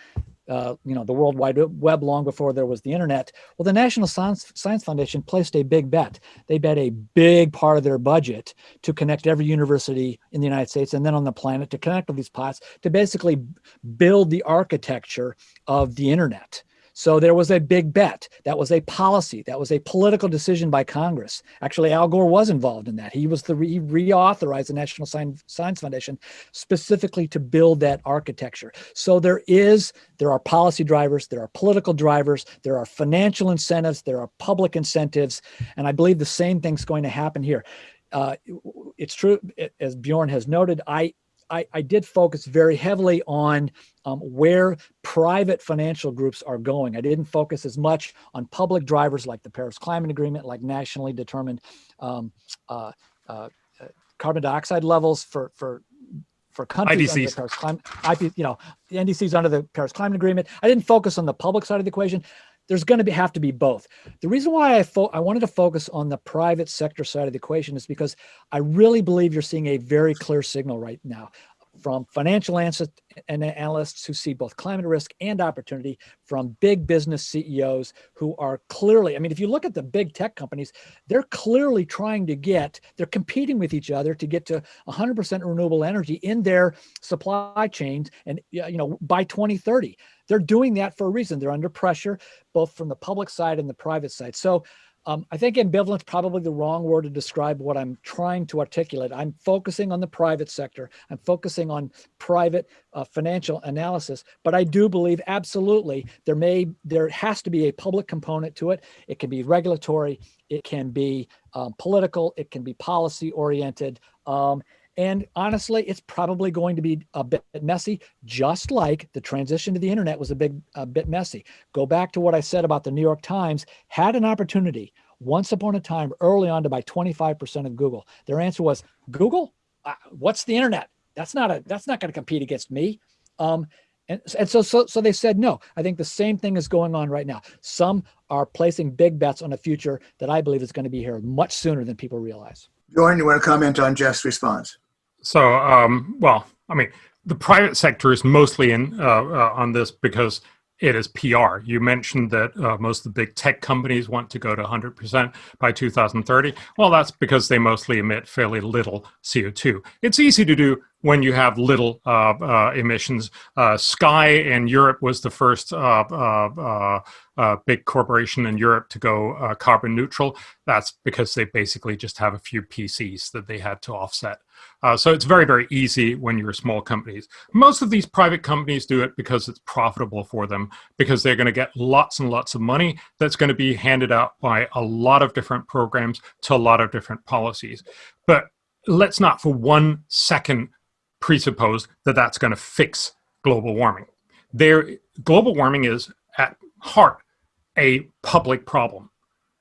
[SPEAKER 3] Uh, you know, the World Wide Web long before there was the internet. Well, the National Science, Science Foundation placed a big bet. They bet a big part of their budget to connect every university in the United States and then on the planet to connect all these pots to basically build the architecture of the internet. So there was a big bet. That was a policy. That was a political decision by Congress. Actually, Al Gore was involved in that. He was the he reauthorized the National Science Foundation specifically to build that architecture. So there is there are policy drivers, there are political drivers, there are financial incentives, there are public incentives, and I believe the same thing's going to happen here. Uh, it's true, as Bjorn has noted. I I, I did focus very heavily on um, where private financial groups are going. I didn't focus as much on public drivers like the Paris Climate Agreement, like nationally determined um, uh, uh, uh carbon dioxide levels for for for countries
[SPEAKER 4] IDCs.
[SPEAKER 3] under the Paris Climate, IP, you know, the NDCs under the Paris Climate Agreement. I didn't focus on the public side of the equation there's going to be, have to be both. The reason why I, I wanted to focus on the private sector side of the equation is because I really believe you're seeing a very clear signal right now from financial analysts who see both climate risk and opportunity, from big business CEOs who are clearly, I mean, if you look at the big tech companies, they're clearly trying to get, they're competing with each other to get to 100% renewable energy in their supply chains and, you know, by 2030. They're doing that for a reason. They're under pressure, both from the public side and the private side. So um, I think ambivalent is probably the wrong word to describe what I'm trying to articulate. I'm focusing on the private sector. I'm focusing on private uh, financial analysis, but I do believe absolutely there may, there has to be a public component to it. It can be regulatory, it can be um, political, it can be policy oriented. Um, and honestly, it's probably going to be a bit messy, just like the transition to the internet was a big a bit messy. Go back to what I said about the New York Times had an opportunity once upon a time early on to buy 25% of Google. Their answer was Google, uh, what's the internet? That's not a that's not going to compete against me. Um, and, and so, so, so they said no. I think the same thing is going on right now. Some are placing big bets on a future that I believe is going to be here much sooner than people realize.
[SPEAKER 2] Bjorn, you want to comment on Jeff's response?
[SPEAKER 4] So, um, well, I mean, the private sector is mostly in uh, uh, on this because it is PR. You mentioned that uh, most of the big tech companies want to go to 100% by 2030. Well, that's because they mostly emit fairly little CO2. It's easy to do when you have little uh, uh, emissions. Uh, Sky in Europe was the first uh, uh, big corporation in Europe to go carbon neutral. That's because they basically just have a few PCs that they had to offset. Uh, so it's very, very easy when you're small companies. Most of these private companies do it because it's profitable for them, because they're going to get lots and lots of money that's going to be handed out by a lot of different programs to a lot of different policies. But let's not for one second presuppose that that's going to fix global warming. There, global warming is at heart a public problem.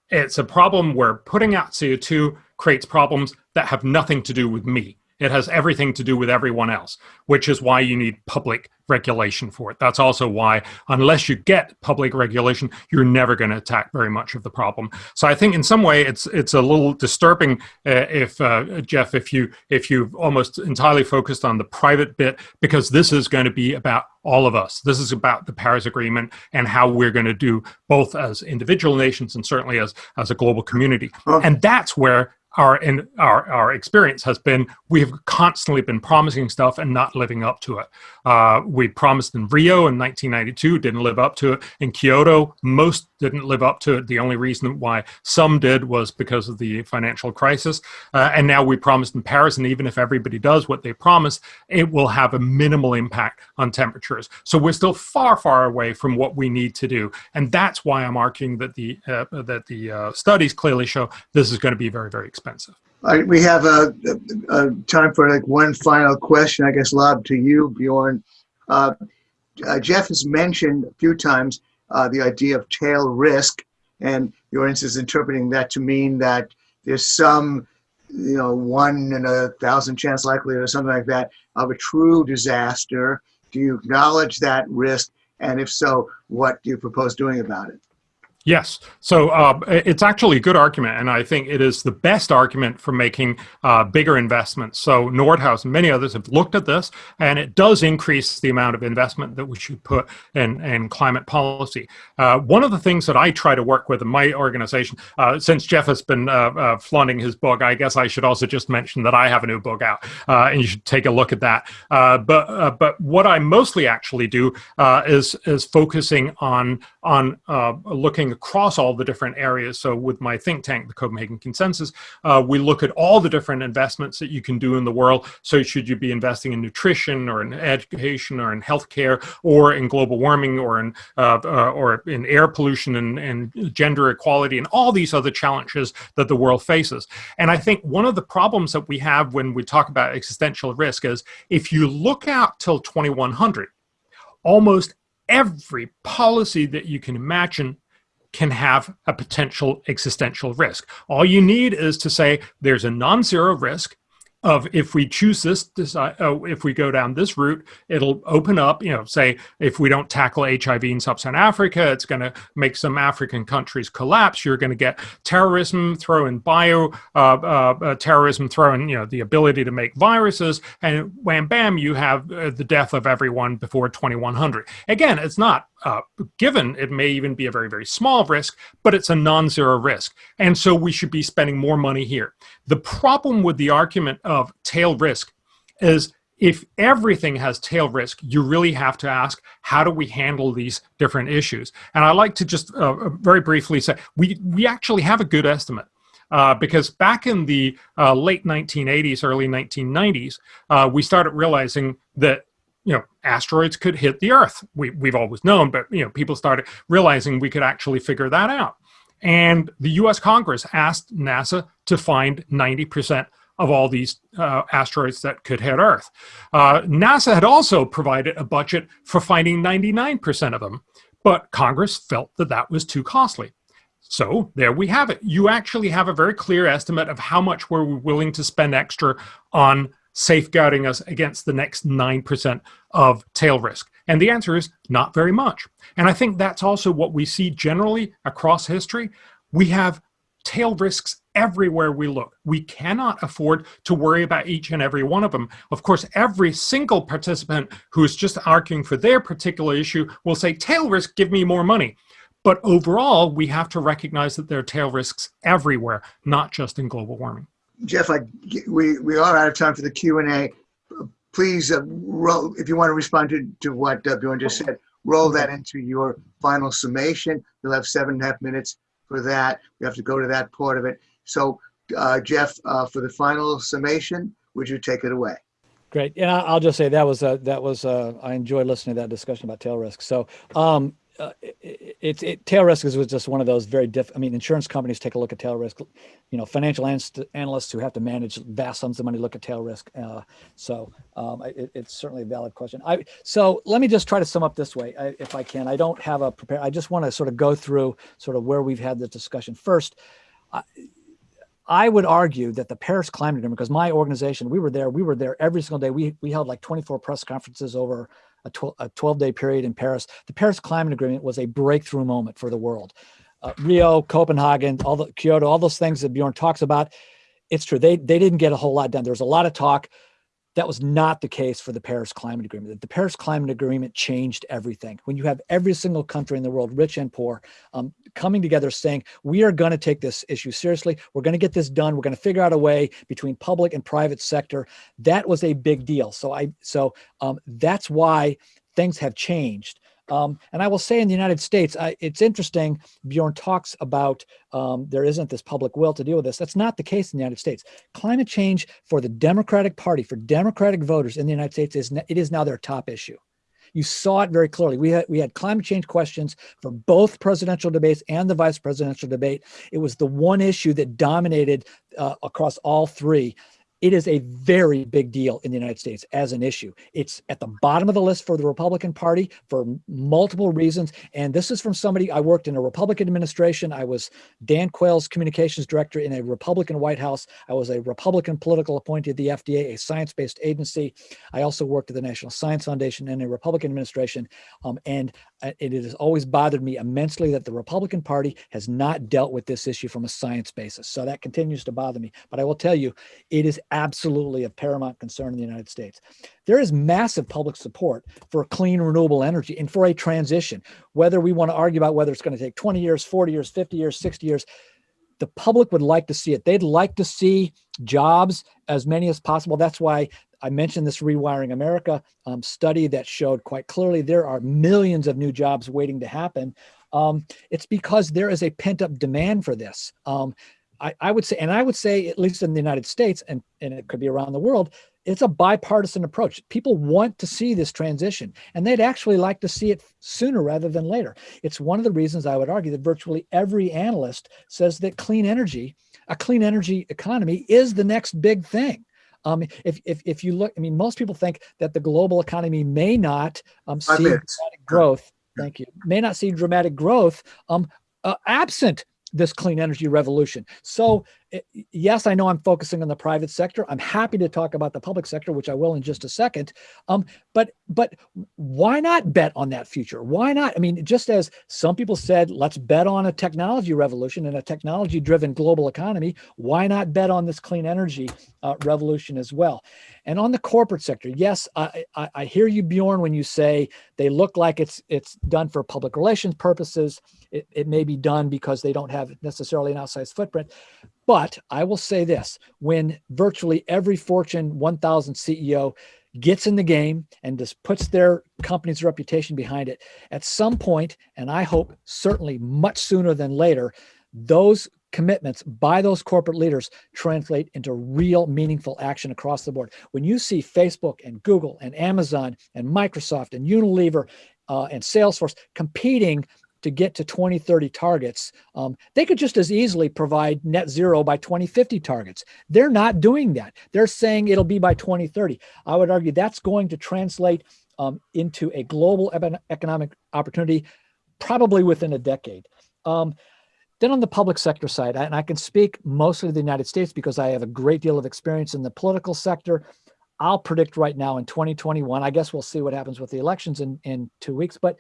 [SPEAKER 4] It's a problem where putting out CO2 creates problems that have nothing to do with me. It has everything to do with everyone else, which is why you need public regulation for it. That's also why, unless you get public regulation, you're never going to attack very much of the problem. So I think in some way it's it's a little disturbing uh, if uh, Jeff, if you if you've almost entirely focused on the private bit, because this is going to be about all of us. This is about the Paris Agreement and how we're going to do both as individual nations and certainly as as a global community. And that's where our in our our experience has been we've constantly been promising stuff and not living up to it. Uh, we promised in Rio in 1992, didn't live up to it. In Kyoto, most didn't live up to it. The only reason why some did was because of the financial crisis. Uh, and now we promised in Paris, and even if everybody does what they promised, it will have a minimal impact on temperatures. So we're still far, far away from what we need to do, and that's why I'm arguing that the uh, that the uh, studies clearly show this is going to be very, very expensive.
[SPEAKER 2] We have a, a, a, time for like one final question, I guess, Lob, to you, Bjorn. Uh, uh, Jeff has mentioned a few times uh, the idea of tail risk, and your is interpreting that to mean that there's some, you know, one in a thousand chance likelihood or something like that of a true disaster. Do you acknowledge that risk? And if so, what do you propose doing about it?
[SPEAKER 4] Yes. So uh, it's actually a good argument, and I think it is the best argument for making uh, bigger investments. So Nordhaus and many others have looked at this, and it does increase the amount of investment that we should put in, in climate policy. Uh, one of the things that I try to work with in my organization, uh, since Jeff has been uh, uh, flaunting his book, I guess I should also just mention that I have a new book out, and you should take a look at that. but but what I mostly actually do is is focusing on on looking across all the different areas. So with my think tank, the Copenhagen Consensus, uh, we look at all the different investments that you can do in the world. So should you be investing in nutrition or in education or in healthcare or in global warming or in uh, uh, or in air pollution and, and gender equality and all these other challenges that the world faces. And I think one of the problems that we have when we talk about existential risk is if you look out till 2100, almost every policy that you can imagine can have a potential existential risk. All you need is to say there's a non-zero risk of if we choose this, decide, oh, if we go down this route, it'll open up, you know, say if we don't tackle HIV in sub-Saharan Africa, it's going to make some African countries collapse. You're going to get terrorism, throw in bio uh, uh, uh, terrorism, throw in, you know, the ability to make viruses, and wham bam, you have uh, the death of everyone before 2100. Again, it's not uh, given it may even be a very, very small risk, but it's a non-zero risk. And so we should be spending more money here. The problem with the argument of tail risk is if everything has tail risk, you really have to ask, how do we handle these different issues? And I like to just uh, very briefly say, we, we actually have a good estimate. Uh, because back in the uh, late 1980s, early 1990s, uh, we started realizing that you know, asteroids could hit the Earth. We, we've always known, but, you know, people started realizing we could actually figure that out. And the US Congress asked NASA to find 90% of all these uh, asteroids that could hit Earth. Uh, NASA had also provided a budget for finding 99% of them, but Congress felt that that was too costly. So there we have it. You actually have a very clear estimate of how much we're willing to spend extra on safeguarding us against the next 9% of tail risk? And the answer is not very much. And I think that's also what we see generally across history. We have tail risks everywhere we look. We cannot afford to worry about each and every one of them. Of course, every single participant who is just arguing for their particular issue will say, tail risk, give me more money. But overall, we have to recognize that there are tail risks everywhere, not just in global warming.
[SPEAKER 2] Jeff, I, we, we are out of time for the Q&A. Please, uh, roll, if you want to respond to, to what uh, Bjorn just said, roll that into your final summation. You'll have seven and a half minutes for that. We have to go to that part of it. So, uh, Jeff, uh, for the final summation, would you take it away?
[SPEAKER 3] Great. And I'll just say that was a, that was a, I enjoyed listening to that discussion about tail risk. So um, uh, it, it, tail risk is was just one of those very diff. I mean, insurance companies take a look at tail risk. You know, financial analysts who have to manage vast sums of money look at tail risk. Uh, so um, it, it's certainly a valid question. I so let me just try to sum up this way, I, if I can. I don't have a prepare. I just want to sort of go through sort of where we've had the discussion. First, I would argue that the Paris Climate Agreement, because my organization, we were there, we were there every single day. We, we held like 24 press conferences over a 12, a 12 day period in Paris. The Paris Climate Agreement was a breakthrough moment for the world. Uh, Rio, Copenhagen, all the Kyoto, all those things that Bjorn talks about. It's true. They, they didn't get a whole lot done. There was a lot of talk. That was not the case for the Paris Climate Agreement. The Paris Climate Agreement changed everything. When you have every single country in the world, rich and poor, um, coming together saying, we are going to take this issue seriously. We're going to get this done. We're going to figure out a way between public and private sector. That was a big deal. So I, so um, that's why things have changed. Um, and I will say in the United States, I, it's interesting, Bjorn talks about um, there isn't this public will to deal with this. That's not the case in the United States. Climate change for the Democratic Party, for Democratic voters in the United States, is it is now their top issue. You saw it very clearly. We had, we had climate change questions for both presidential debates and the vice presidential debate. It was the one issue that dominated uh, across all three it is a very big deal in the United States as an issue. It's at the bottom of the list for the Republican Party for multiple reasons. And this is from somebody, I worked in a Republican administration. I was Dan Quayle's communications director in a Republican White House. I was a Republican political appointee at the FDA, a science-based agency. I also worked at the National Science Foundation in a Republican administration. Um, and uh, it has always bothered me immensely that the Republican Party has not dealt with this issue from a science basis. So that continues to bother me. But I will tell you, it is absolutely of paramount concern in the United States. There is massive public support for clean renewable energy and for a transition, whether we want to argue about whether it's going to take 20 years, 40 years, 50 years, 60 years, the public would like to see it. They'd like to see jobs as many as possible. That's why I mentioned this Rewiring America um, study that showed quite clearly there are millions of new jobs waiting to happen. Um, it's because there is a pent up demand for this. Um, I, I would say, and I would say, at least in the United States, and, and it could be around the world, it's a bipartisan approach. People want to see this transition, and they'd actually like to see it sooner rather than later. It's one of the reasons I would argue that virtually every analyst says that clean energy, a clean energy economy, is the next big thing. Um, if, if, if you look, I mean, most people think that the global economy may not um, see dramatic growth. Thank you. May not see dramatic growth um, uh, absent this clean energy revolution. So yes, I know I'm focusing on the private sector. I'm happy to talk about the public sector, which I will in just a second. Um, but but why not bet on that future? Why not? I mean, just as some people said, let's bet on a technology revolution and a technology driven global economy. Why not bet on this clean energy uh, revolution as well? And on the corporate sector, yes, I, I, I hear you, Bjorn, when you say they look like it's it's done for public relations purposes. It, it may be done because they don't have necessarily an outsized footprint. But I will say this, when virtually every Fortune 1000 CEO gets in the game and just puts their company's reputation behind it, at some point, and I hope certainly much sooner than later, those commitments by those corporate leaders translate into real meaningful action across the board. When you see Facebook and Google and Amazon and Microsoft and Unilever uh, and Salesforce competing to get to 2030 targets, um, they could just as easily provide net zero by 2050 targets. They're not doing that. They're saying it'll be by 2030. I would argue that's going to translate um, into a global economic opportunity probably within a decade. Um, then on the public sector side, and I can speak mostly to the United States because I have a great deal of experience in the political sector. I'll predict right now in 2021, I guess we'll see what happens with the elections in, in two weeks, but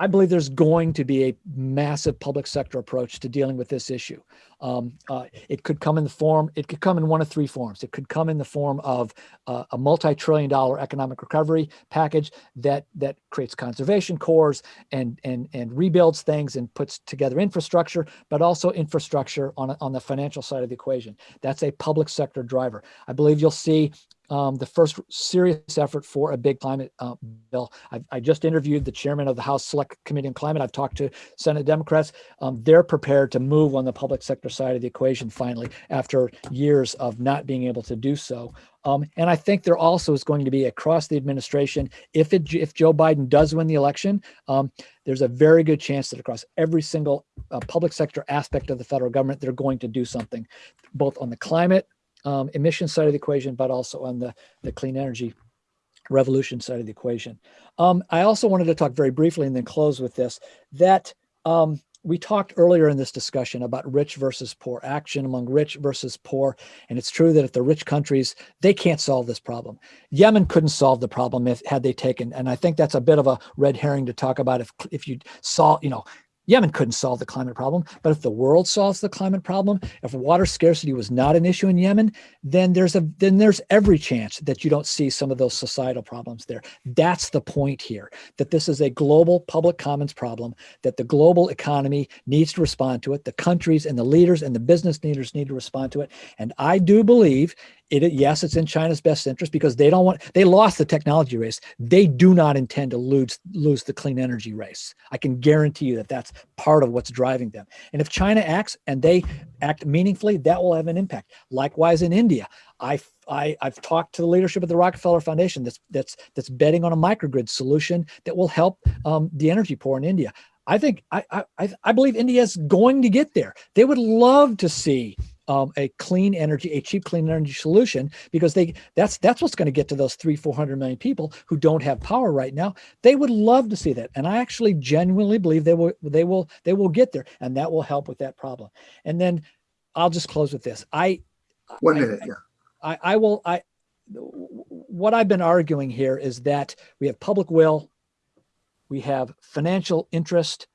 [SPEAKER 3] I believe there's going to be a massive public sector approach to dealing with this issue. Um, uh, it could come in the form, it could come in one of three forms. It could come in the form of uh, a multi-trillion dollar economic recovery package that that creates conservation corps and, and, and rebuilds things and puts together infrastructure, but also infrastructure on, on the financial side of the equation. That's a public sector driver. I believe you'll see um, the first serious effort for a big climate uh, bill. I, I, just interviewed the chairman of the House Select Committee on Climate. I've talked to Senate Democrats. Um, they're prepared to move on the public sector side of the equation finally after years of not being able to do so. Um, and I think there also is going to be across the administration, if it, if Joe Biden does win the election, um, there's a very good chance that across every single uh, public sector aspect of the federal government, they're going to do something, both on the climate um, emission side of the equation, but also on the, the clean energy revolution side of the equation. Um, I also wanted to talk very briefly and then close with this, that um, we talked earlier in this discussion about rich versus poor action among rich versus poor and it's true that if the rich countries they can't solve this problem yemen couldn't solve the problem if had they taken and i think that's a bit of a red herring to talk about if if you saw you know Yemen couldn't solve the climate problem, but if the world solves the climate problem, if water scarcity was not an issue in Yemen, then there's a then there's every chance that you don't see some of those societal problems there. That's the point here, that this is a global public commons problem, that the global economy needs to respond to it, the countries and the leaders and the business leaders need to respond to it. And I do believe it, yes, it's in China's best interest because they don't want, they lost the technology race. They do not intend to lose, lose the clean energy race. I can guarantee you that that's part of what's driving them. And if China acts and they act meaningfully, that will have an impact. Likewise in India, I, I, have talked to the leadership of the Rockefeller Foundation that's, that's, that's betting on a microgrid solution that will help um, the energy poor in India. I think, I, I, I believe India is going to get there. They would love to see um, a clean energy, a cheap clean energy solution, because they that's that's what's going to get to those three, four hundred million people who don't have power right now. They would love to see that, and I actually genuinely believe they will they will they will get there, and that will help with that problem. And then I'll just close with this. I
[SPEAKER 2] one minute, I, yeah.
[SPEAKER 3] I, I will I what I've been arguing here is that we have public will, we have financial interest,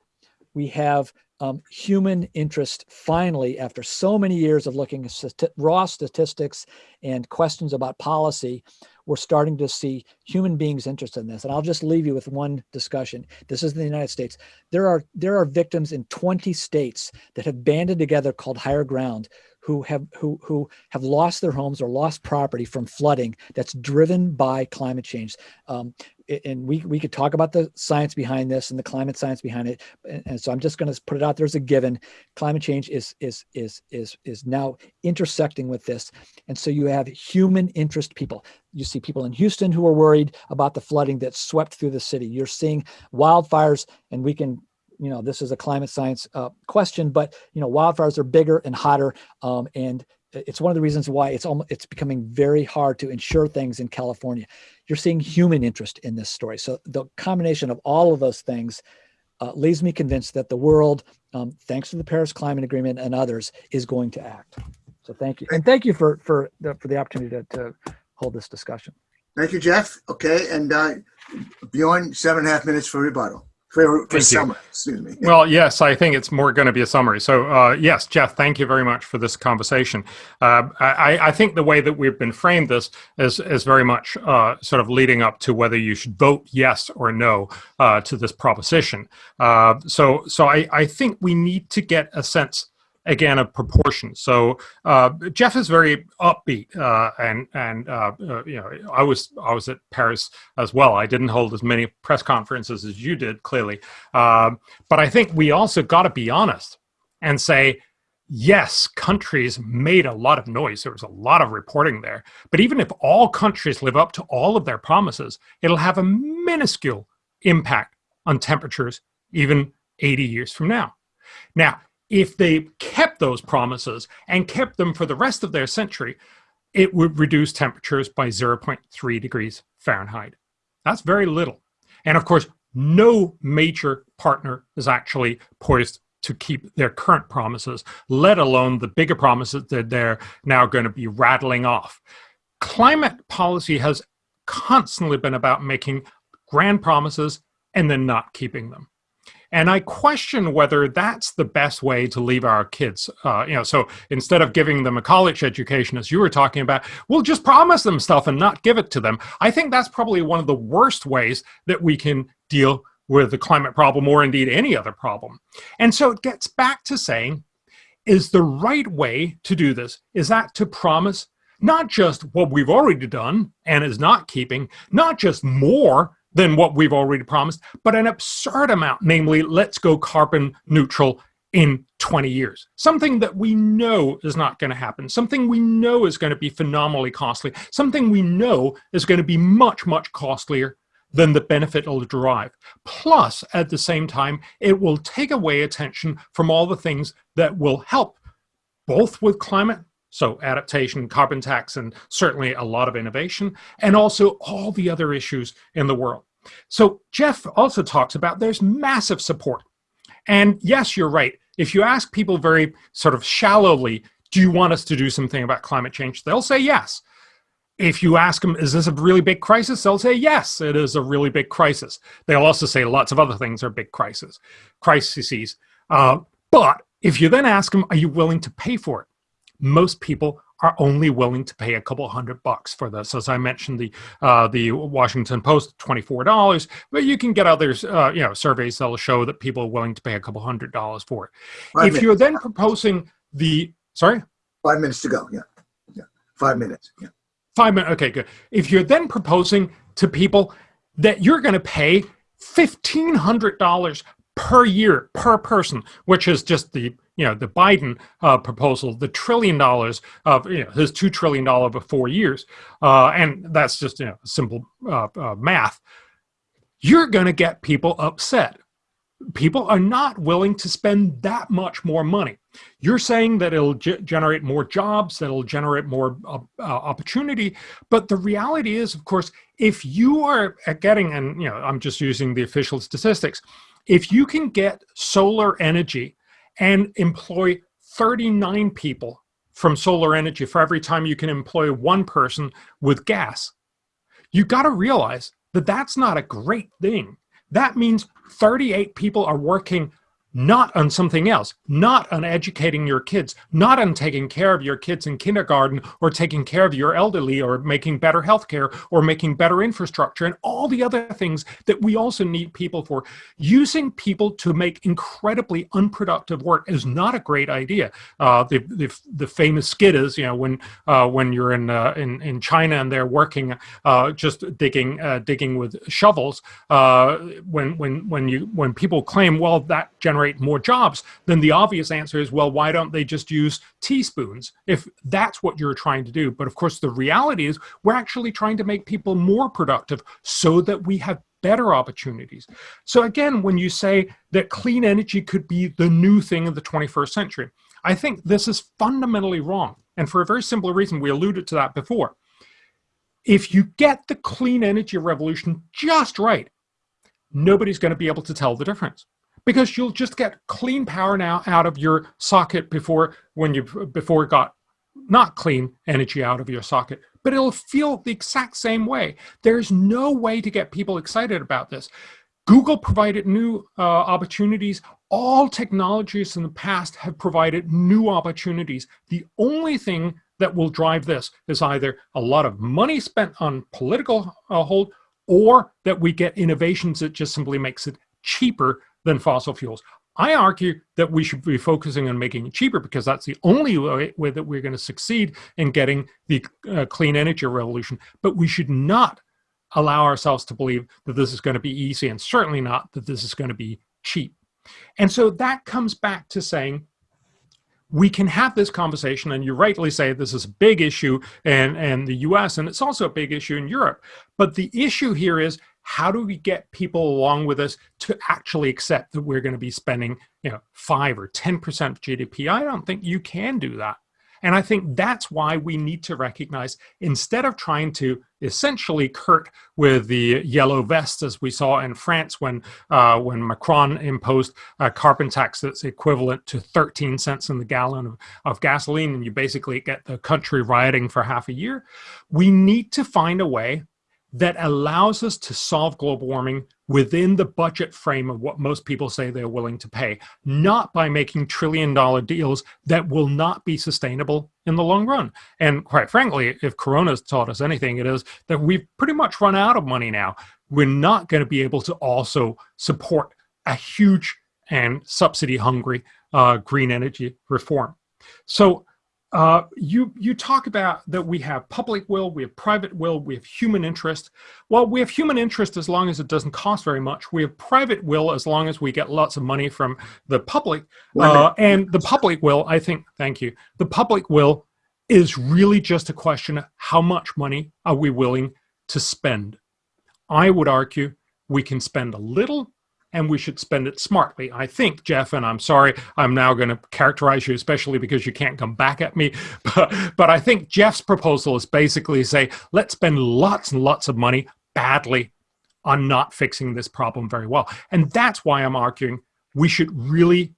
[SPEAKER 3] we have um, human interest finally, after so many years of looking at st raw statistics and questions about policy, we're starting to see human beings interested in this. And I'll just leave you with one discussion. This is in the United States. There are, there are victims in 20 states that have banded together called Higher Ground who have who who have lost their homes or lost property from flooding that's driven by climate change. Um, and we we could talk about the science behind this and the climate science behind it. And, so I'm just going to put it out there as a given. Climate change is is is is is now intersecting with this, and so you have human interest people. You see people in Houston who are worried about the flooding that swept through the city. You're seeing wildfires, and we can you know, this is a climate science uh, question, but you know, wildfires are bigger and hotter, um, and it's one of the reasons why it's almost it's becoming very hard to insure things in California. You're seeing human interest in this story, so the combination of all of those things uh, leaves me convinced that the world, um, thanks to the Paris Climate Agreement and others, is going to act. So thank you, and thank you for for the, for the opportunity to, to hold this discussion.
[SPEAKER 2] Thank you, Jeff. Okay, and uh, Bjorn, seven and a half minutes for rebuttal for, for summary, excuse me.
[SPEAKER 4] Well, yes, I think it's more going to be a summary. So, uh, yes, Jeff, thank you very much for this conversation. Uh, I, I, think the way that we've been framed this is, is very much uh, sort of leading up to whether you should vote yes or no uh, to this proposition. Uh, so, so I, I think we need to get a sense again of proportion. So uh, Jeff is very upbeat, uh, and and uh, uh, you know I was I was at Paris as well. I didn't hold as many press conferences as you did, clearly, um, but I think we also got to be honest and say. Yes, countries made a lot of noise. There was a lot of reporting there. But even if all countries live up to all of their promises, it'll have a minuscule impact on temperatures even 80 years from now. Now, if they kept those promises and kept them for the rest of their century, it would reduce temperatures by 0.3 degrees Fahrenheit. That's very little. And of course, no major partner is actually poised to keep their current promises, let alone the bigger promises that they're now going to be rattling off. Climate policy has constantly been about making grand promises and then not keeping them. And I question whether that's the best way to leave our kids. Uh, you know, so instead of giving them a college education, as you were talking about, we'll just promise them stuff and not give it to them. I think that's probably one of the worst ways that we can deal with the climate problem or indeed any other problem. And so it gets back to saying, is the right way to do this, is that to promise not just what we've already done and is not keeping, not just more than what we've already promised, but an absurd amount, namely, let's go carbon neutral in 20 years. Something that we know is not going to happen, something we know is going to be phenomenally costly, something we know is going to be much, much costlier than the benefit it'll derive. Plus, at the same time, it will take away attention from all the things that will help both with climate so adaptation, carbon tax, and certainly a lot of innovation, and also all the other issues in the world. So Jeff also talks about there's massive support. And yes, you're right. If you ask people very sort of shallowly, do you want us to do something about climate change? They'll say yes. If you ask them, is this a really big crisis? They'll say, yes, it is a really big crisis. They'll also say lots of other things are big crises, crises. Uh, but if you then ask them, are you willing to pay for it? Most people are only willing to pay a couple hundred bucks for this. As I mentioned, the uh, the Washington Post, twenty four dollars, but you can get others, uh, you know, surveys that'll show that people are willing to pay a couple hundred dollars for it. Five if minutes. you're then proposing the sorry,
[SPEAKER 2] five minutes to go. Yeah, yeah, five minutes. Yeah,
[SPEAKER 4] five minutes. Okay, good. If you're then proposing to people that you're going to pay fifteen hundred dollars per year per person, which is just the you know the Biden uh, proposal, the trillion dollars of you know his two trillion dollar over four years, uh, and that's just you know simple uh, uh math. You're going to get people upset. People are not willing to spend that much more money. You're saying that it'll generate more jobs, that it'll generate more uh, uh, opportunity, but the reality is, of course, if you are getting, and you know, I'm just using the official statistics, if you can get solar energy and employ 39 people from solar energy for every time you can employ one person with gas, you got to realize that that's not a great thing. That means 38 people are working not on something else, not on educating your kids, not on taking care of your kids in kindergarten or taking care of your elderly or making better healthcare or making better infrastructure and all the other things that we also need people for. Using people to make incredibly unproductive work is not a great idea. Uh, the, the, the, famous skit is, you know, when uh, when you're in, uh, in in China and they're working uh, just digging uh, digging with shovels, uh, when when when you when people claim, well, that generates generate more jobs, then the obvious answer is, well, why don't they just use teaspoons if that's what you're trying to do? But of course, the reality is we're actually trying to make people more productive so that we have better opportunities. So again, when you say that clean energy could be the new thing of the 21st century, I think this is fundamentally wrong. And for a very simple reason, we alluded to that before. If you get the clean energy revolution just right, nobody's going to be able to tell the difference because you'll just get clean power now out of your socket before when you before it got not clean energy out of your socket but it'll feel the exact same way. There's no way to get people excited about this. Google provided new uh, opportunities. All technologies in the past have provided new opportunities. The only thing that will drive this is either a lot of money spent on political uh, hold or that we get innovations that just simply makes it cheaper than fossil fuels. I argue that we should be focusing on making it cheaper because that's the only way, way that we're going to succeed in getting the uh, clean energy revolution. But we should not allow ourselves to believe that this is going to be easy and certainly not that this is going to be cheap. And so that comes back to saying we can have this conversation, and you rightly say this is a big issue in, in the US, and it's also a big issue in Europe. But the issue here is how do we get people along with us to actually accept that we're going to be spending you know 5 or 10% of gdp i don't think you can do that. And i think that's why we need to recognize instead of trying to essentially curt with the yellow vest as we saw in france when uh, when macron imposed a carbon tax that's equivalent to 13 cents in the gallon of, of gasoline and you basically get the country rioting for half a year we need to find a way that allows us to solve global warming within the budget frame of what most people say they're willing to pay, not by making trillion dollar deals that will not be sustainable in the long run. And quite frankly, if Corona's taught us anything, it is that we've pretty much run out of money now. We're not going to be able to also support a huge and subsidy hungry uh, green energy reform. So uh, you you talk about that we have public will, we have private will, we have human interest. Well, we have human interest as long as it doesn't cost very much. We have private will as long as we get lots of money from the public. Uh, and the public will, I think, thank you. The public will is really just a question of how much money are we willing to spend. I would argue we can spend a little and we should spend it smartly. I think, Jeff, and I'm sorry, I'm now going to characterize you, especially because you can't come back at me, but, but I think Jeff's proposal is basically say, let's spend lots and lots of money badly on not fixing this problem very well. And that's why I'm arguing we should really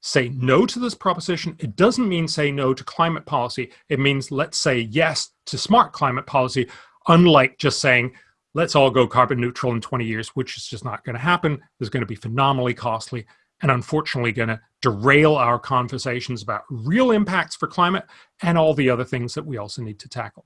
[SPEAKER 4] say no to this proposition. It doesn't mean say no to climate policy. It means let's say yes to smart climate policy, unlike just saying let's all go carbon neutral in 20 years, which is just not going to happen. It's going to be phenomenally costly and unfortunately going to derail our conversations about real impacts for climate and all the other things that we also need to tackle.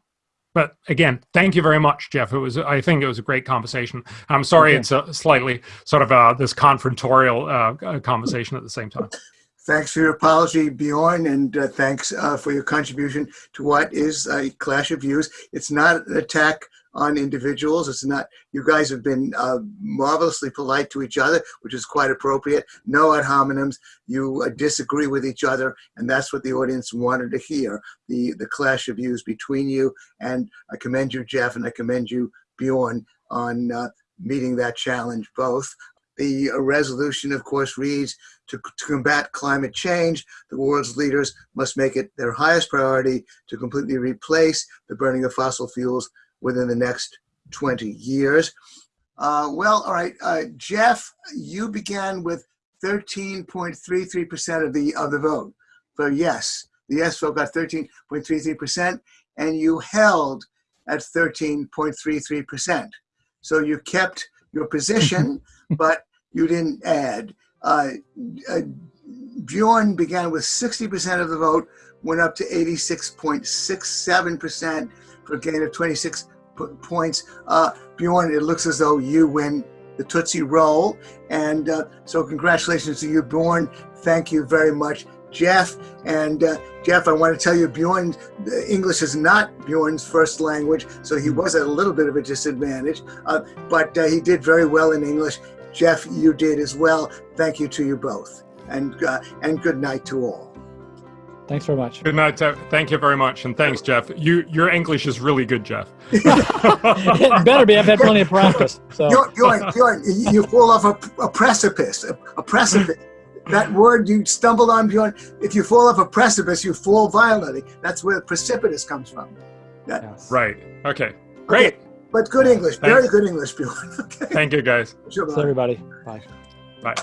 [SPEAKER 4] But again, thank you very much, Jeff. It was, I think, it was a great conversation. I'm sorry okay. it's a slightly sort of uh, this confrontorial uh, conversation at the same time.
[SPEAKER 2] Thanks for your apology, Bjorn, and uh, thanks uh, for your contribution to what is a clash of views. It's not an attack on individuals. It's not, you guys have been uh, marvelously polite to each other, which is quite appropriate. No ad hominems. You uh, disagree with each other, and that's what the audience wanted to hear, the, the clash of views between you. And I commend you, Jeff, and I commend you, Bjorn, on uh, meeting that challenge both. The resolution, of course, reads to, to, combat climate change, the world's leaders must make it their highest priority to completely replace the burning of fossil fuels within the next 20 years. Uh, well, all right, uh, Jeff, you began with 13.33% of the of the vote for yes. The yes vote got 13.33%, and you held at 13.33%. So you kept your position, but you didn't add. Uh, uh, Bjorn began with 60% of the vote, went up to 86.67% for a gain of 26 points. Uh, Bjorn, it looks as though you win the Tootsie Roll. And uh, so congratulations to you, Bjorn. Thank you very much, Jeff. And uh, Jeff, I want to tell you, Bjorn, English is not Bjorn's first language, so he was at a little bit of a disadvantage, uh, but uh, he did very well in English. Jeff, you did as well. Thank you to you both. And, uh, and good night to all.
[SPEAKER 3] Thanks very much.
[SPEAKER 4] Good night. Thank you very much, and thanks, Jeff. You your English is really good, Jeff.
[SPEAKER 3] it better be. I've had plenty of practice. So.
[SPEAKER 2] You're, you're, you're, you fall off a, a precipice. A, a, precipice. that word you stumbled on, Bjorn. If you fall off a precipice, you fall violently. That's where precipitous comes from.
[SPEAKER 4] That, yes. Right. Okay. Great. Okay.
[SPEAKER 2] But good English, Thanks. very good English, Bjorn.
[SPEAKER 4] Okay. Thank you, guys.
[SPEAKER 3] Sure, everybody. Bye.
[SPEAKER 4] Bye.